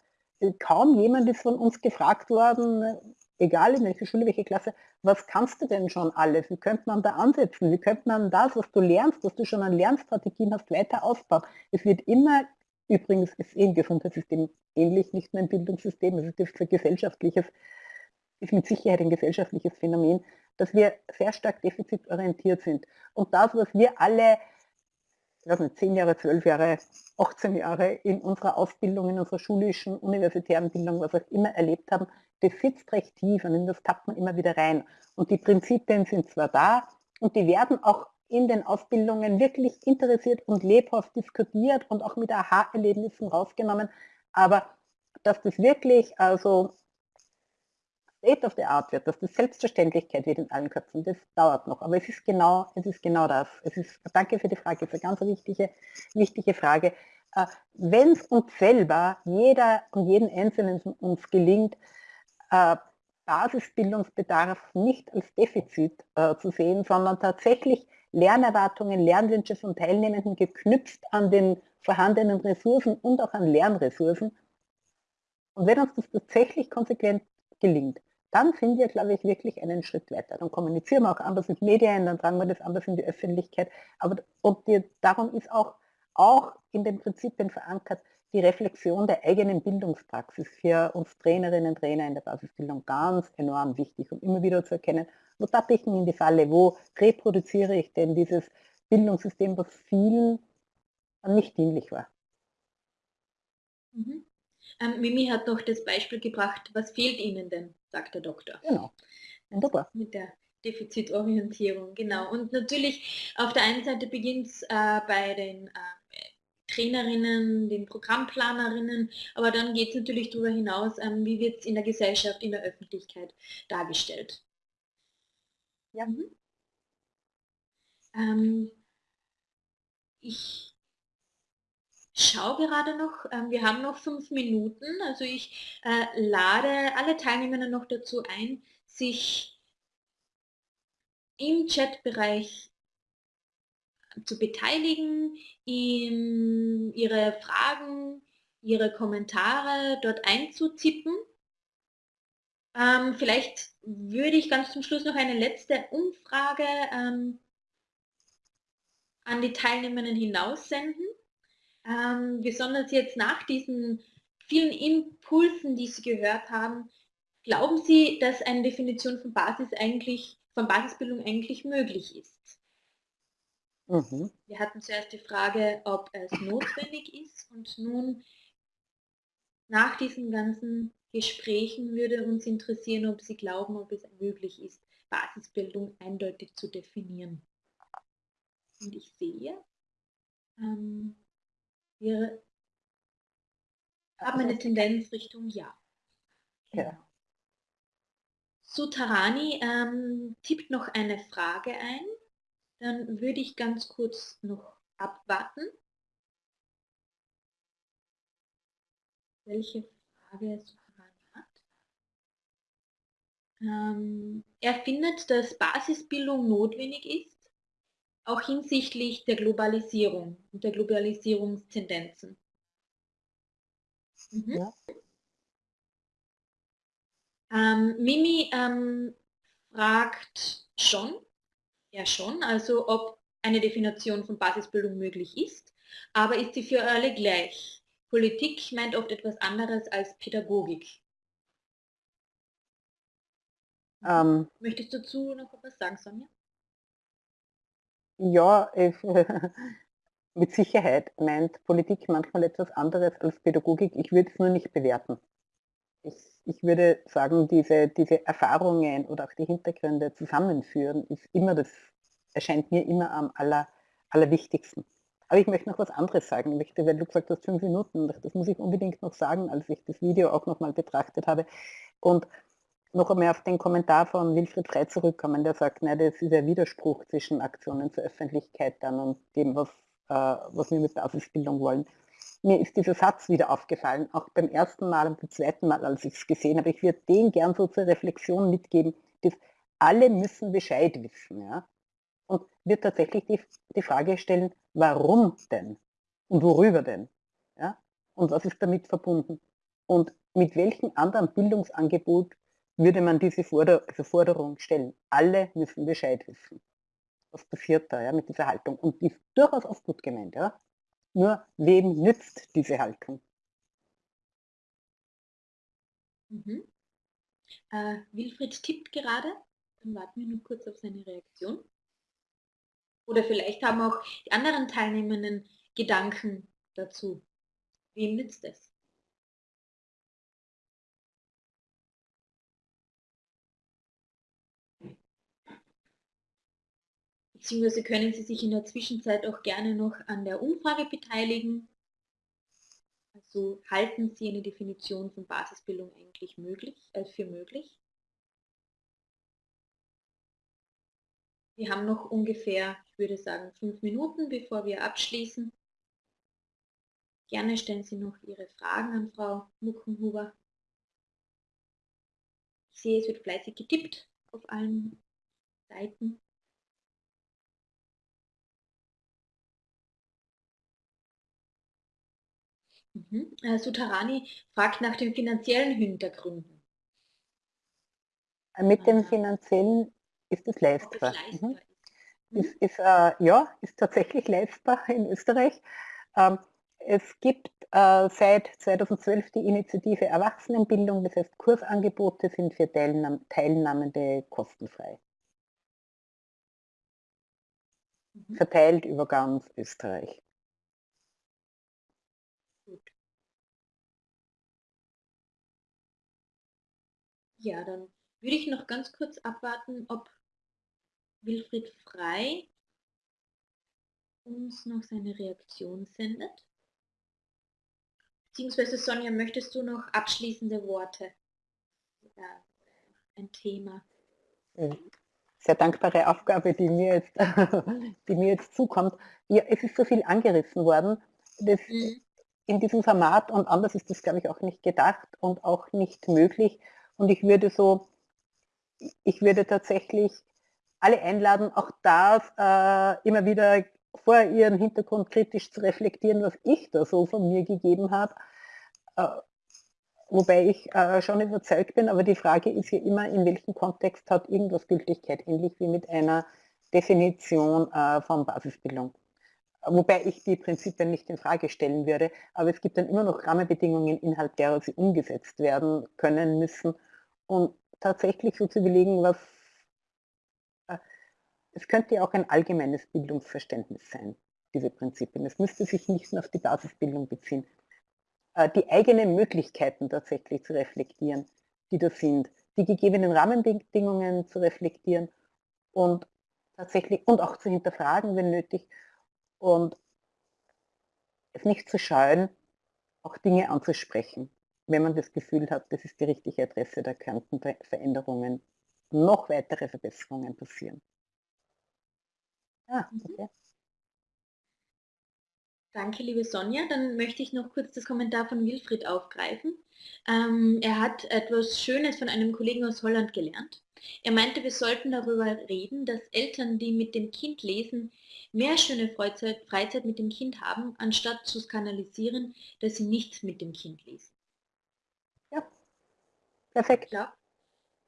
Kaum jemand ist von uns gefragt worden, egal in welcher Schule, welche Klasse, was kannst du denn schon alles? Wie könnte man da ansetzen? Wie könnte man das, was du lernst, was du schon an Lernstrategien hast, weiter ausbauen? Es wird immer, übrigens ist eh im Gesundheitssystem ähnlich, nicht nur im Bildungssystem, es ist ein gesellschaftliches ist mit Sicherheit ein gesellschaftliches Phänomen, dass wir sehr stark defizitorientiert sind. Und das, was wir alle, ich weiß nicht, 10 Jahre, 12 Jahre, 18 Jahre in unserer Ausbildung, in unserer schulischen, universitären Bildung, was auch immer erlebt haben, das sitzt recht tief und in das tappt man immer wieder rein. Und die Prinzipien sind zwar da und die werden auch in den Ausbildungen wirklich interessiert und lebhaft diskutiert und auch mit Aha-Erlebnissen rausgenommen, aber dass das wirklich also State of the Art wird, dass das Selbstverständlichkeit wird in allen Köpfen, das dauert noch. Aber es ist genau, es ist genau das. Es ist, danke für die Frage, es ist eine ganz wichtige, wichtige Frage. Äh, Wenn es uns selber, jeder und jeden Einzelnen uns gelingt, äh, Basisbildungsbedarf nicht als Defizit äh, zu sehen, sondern tatsächlich Lernerwartungen, Lernwünsche von Teilnehmenden geknüpft an den vorhandenen Ressourcen und auch an Lernressourcen. Und wenn uns das tatsächlich konsequent gelingt, dann sind wir, glaube ich, wirklich einen Schritt weiter. Dann kommunizieren wir auch anders mit Medien, dann tragen wir das anders in die Öffentlichkeit. Aber und die, darum ist auch, auch in den Prinzipien verankert, die Reflexion der eigenen Bildungspraxis für uns Trainerinnen und Trainer in der Basisbildung ganz enorm wichtig, um immer wieder zu erkennen, wo tappe ich in die Falle, wo reproduziere ich denn dieses Bildungssystem, was vielen nicht dienlich war. Mhm. Ähm, Mimi hat noch das Beispiel gebracht, was fehlt Ihnen denn, sagt der Doktor. Genau. Wunderbar. Mit der Defizitorientierung, genau. Und natürlich auf der einen Seite beginnt es äh, bei den äh, Trainerinnen, den Programmplanerinnen, aber dann geht es natürlich darüber hinaus, ähm, wie wird es in der Gesellschaft, in der Öffentlichkeit dargestellt. Ja. Mhm. Ähm, ich schaue gerade noch, ähm, wir haben noch fünf Minuten, also ich äh, lade alle Teilnehmer noch dazu ein, sich im Chatbereich zu beteiligen, ihm ihre Fragen, ihre Kommentare dort einzutippen. Ähm, vielleicht würde ich ganz zum Schluss noch eine letzte Umfrage ähm, an die Teilnehmenden hinaussenden. Ähm, besonders jetzt nach diesen vielen Impulsen, die Sie gehört haben, glauben Sie, dass eine Definition von Basis eigentlich, von Basisbildung eigentlich möglich ist? Mhm. Wir hatten zuerst die Frage, ob es notwendig ist und nun nach diesen ganzen Gesprächen würde uns interessieren, ob Sie glauben, ob es möglich ist, Basisbildung eindeutig zu definieren. Und ich sehe, ähm, wir haben eine Tendenz Richtung Ja. Ja. Sutarani ähm, tippt noch eine Frage ein. Dann würde ich ganz kurz noch abwarten. Welche Frage Sutarani hat. Ähm, er findet, dass Basisbildung notwendig ist, auch hinsichtlich der Globalisierung und der Globalisierungstendenzen. Mhm. Ja. Ähm, Mimi ähm, fragt schon, ja schon, also ob eine Definition von Basisbildung möglich ist, aber ist sie für alle gleich? Politik meint oft etwas anderes als Pädagogik. Ähm, Möchtest du dazu noch etwas sagen, Sonja? Ja, ich, mit Sicherheit meint Politik manchmal etwas anderes als Pädagogik. Ich würde es nur nicht bewerten. Ich, ich würde sagen, diese, diese Erfahrungen oder auch die Hintergründe zusammenführen, ist immer das, erscheint mir immer am aller, allerwichtigsten. Aber ich möchte noch was anderes sagen. Ich möchte, weil du gesagt hast, fünf Minuten, das muss ich unbedingt noch sagen, als ich das Video auch nochmal betrachtet habe. Und noch einmal auf den Kommentar von Wilfried Frey zurückkommen, der sagt, nein, das ist ein Widerspruch zwischen Aktionen zur Öffentlichkeit dann und dem, was, äh, was wir mit Basisbildung wollen. Mir ist dieser Satz wieder aufgefallen, auch beim ersten Mal und beim zweiten Mal, als ich es gesehen habe. Ich würde den gern so zur Reflexion mitgeben, dass alle müssen Bescheid wissen. Ja? Und wird tatsächlich die, die Frage stellen, warum denn? Und worüber denn? Ja? Und was ist damit verbunden? Und mit welchem anderen Bildungsangebot würde man diese Forder also Forderung stellen. Alle müssen Bescheid wissen. Was passiert da ja, mit dieser Haltung? Und die ist durchaus oft gut gemeint. Ja? Nur wem nützt diese Haltung? Mhm. Äh, Wilfried tippt gerade. Dann warten wir nur kurz auf seine Reaktion. Oder vielleicht haben auch die anderen Teilnehmenden Gedanken dazu. Wem nützt es? Beziehungsweise können Sie sich in der Zwischenzeit auch gerne noch an der Umfrage beteiligen. Also halten Sie eine Definition von Basisbildung eigentlich möglich, äh, für möglich? Wir haben noch ungefähr, ich würde sagen, fünf Minuten, bevor wir abschließen. Gerne stellen Sie noch Ihre Fragen an Frau Muckenhuber. Ich sehe, es wird fleißig getippt auf allen Seiten. Mhm. Äh, Sutarani fragt nach den finanziellen Hintergründen. Mit dem finanziellen ist es leistbar. Mhm. mhm. Ist, ist, äh, ja, ist tatsächlich leistbar in Österreich. Ähm, es gibt äh, seit 2012 die Initiative Erwachsenenbildung, das heißt Kursangebote sind für Teilnahme, Teilnahmende kostenfrei. Mhm. Verteilt über ganz Österreich. Ja, dann würde ich noch ganz kurz abwarten, ob Wilfried Frei uns noch seine Reaktion sendet. Beziehungsweise Sonja, möchtest du noch abschließende Worte? Ja, ein Thema. Sehr dankbare Aufgabe, die mir jetzt, die mir jetzt zukommt. Ja, es ist so viel angerissen worden. Das, mhm. In diesem Format und anders ist das, glaube ich, auch nicht gedacht und auch nicht möglich. Und ich würde so, ich würde tatsächlich alle einladen, auch das äh, immer wieder vor ihren Hintergrund kritisch zu reflektieren, was ich da so von mir gegeben habe. Äh, wobei ich äh, schon überzeugt bin, aber die Frage ist ja immer, in welchem Kontext hat irgendwas Gültigkeit, ähnlich wie mit einer Definition äh, von Basisbildung. Wobei ich die Prinzipien nicht in Frage stellen würde, aber es gibt dann immer noch Rahmenbedingungen, innerhalb derer sie umgesetzt werden können müssen. Und tatsächlich so zu überlegen, was es könnte ja auch ein allgemeines Bildungsverständnis sein, diese Prinzipien. Es müsste sich nicht nur auf die Basisbildung beziehen. Äh, die eigenen Möglichkeiten tatsächlich zu reflektieren, die da sind, die gegebenen Rahmenbedingungen zu reflektieren und tatsächlich und auch zu hinterfragen, wenn nötig, und es nicht zu scheuen, auch Dinge anzusprechen, wenn man das Gefühl hat, das ist die richtige Adresse, da könnten Veränderungen, noch weitere Verbesserungen passieren. Ah, mhm. okay. Danke, liebe Sonja. Dann möchte ich noch kurz das Kommentar von Wilfried aufgreifen. Ähm, er hat etwas Schönes von einem Kollegen aus Holland gelernt. Er meinte, wir sollten darüber reden, dass Eltern, die mit dem Kind lesen, mehr schöne Freizeit, Freizeit mit dem Kind haben, anstatt zu skandalisieren, dass sie nichts mit dem Kind lesen. Ja, perfekt. Glaube,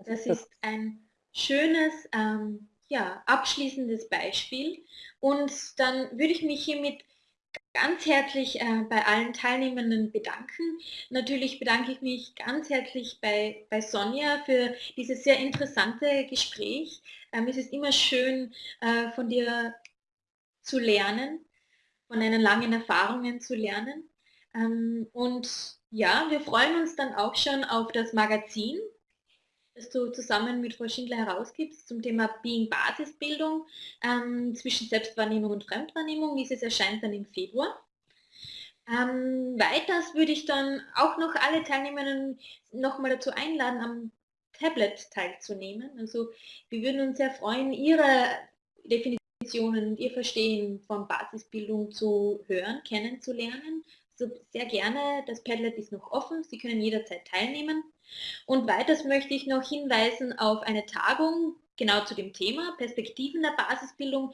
das ist ein schönes ähm, ja, abschließendes Beispiel. Und dann würde ich mich hiermit ganz herzlich äh, bei allen Teilnehmenden bedanken. Natürlich bedanke ich mich ganz herzlich bei, bei Sonja für dieses sehr interessante Gespräch. Ähm, es ist immer schön, äh, von dir zu lernen, von deinen langen Erfahrungen zu lernen. Ähm, und ja, wir freuen uns dann auch schon auf das Magazin, das du zusammen mit Frau Schindler herausgibst zum Thema Being Basisbildung ähm, zwischen Selbstwahrnehmung und Fremdwahrnehmung. Dieses erscheint dann im Februar. Ähm, weiters würde ich dann auch noch alle Teilnehmerinnen nochmal dazu einladen, am Tablet teilzunehmen. Also wir würden uns sehr freuen, Ihre Definitionen und Ihr Verstehen von Basisbildung zu hören, kennenzulernen. Sehr gerne, das Padlet ist noch offen, Sie können jederzeit teilnehmen. Und weiters möchte ich noch hinweisen auf eine Tagung, genau zu dem Thema Perspektiven der Basisbildung,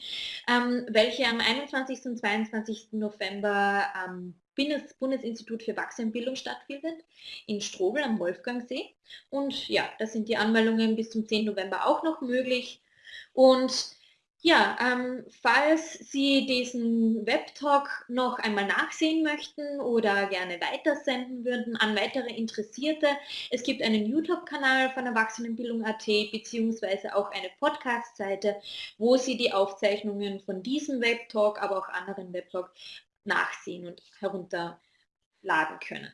ähm, welche am 21. und 22. November am Bundes Bundesinstitut für Erwachsenenbildung stattfindet, in Strobel am Wolfgangsee. Und ja, da sind die Anmeldungen bis zum 10. November auch noch möglich. Und ja, ähm, falls Sie diesen Webtalk noch einmal nachsehen möchten oder gerne weitersenden würden an weitere Interessierte, es gibt einen YouTube-Kanal von Erwachsenenbildung.at beziehungsweise auch eine Podcast-Seite, wo Sie die Aufzeichnungen von diesem Webtalk, aber auch anderen Webtalk nachsehen und herunterladen können.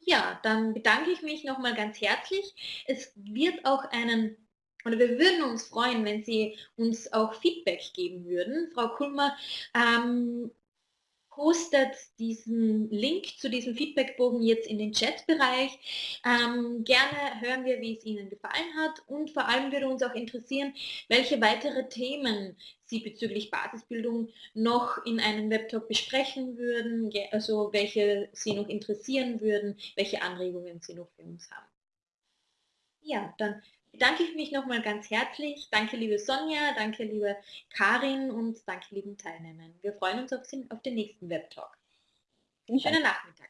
Ja, dann bedanke ich mich nochmal ganz herzlich. Es wird auch einen oder wir würden uns freuen, wenn Sie uns auch Feedback geben würden. Frau Kulmer ähm, postet diesen Link zu diesem Feedbackbogen jetzt in den Chatbereich. Ähm, gerne hören wir, wie es Ihnen gefallen hat und vor allem würde uns auch interessieren, welche weitere Themen Sie bezüglich Basisbildung noch in einem Webtalk besprechen würden, also welche Sie noch interessieren würden, welche Anregungen Sie noch für uns haben. Ja, dann bedanke ich mich nochmal ganz herzlich. Danke liebe Sonja, danke liebe Karin und danke lieben Teilnehmern. Wir freuen uns auf den, auf den nächsten Webtalk. Schönen Nachmittag.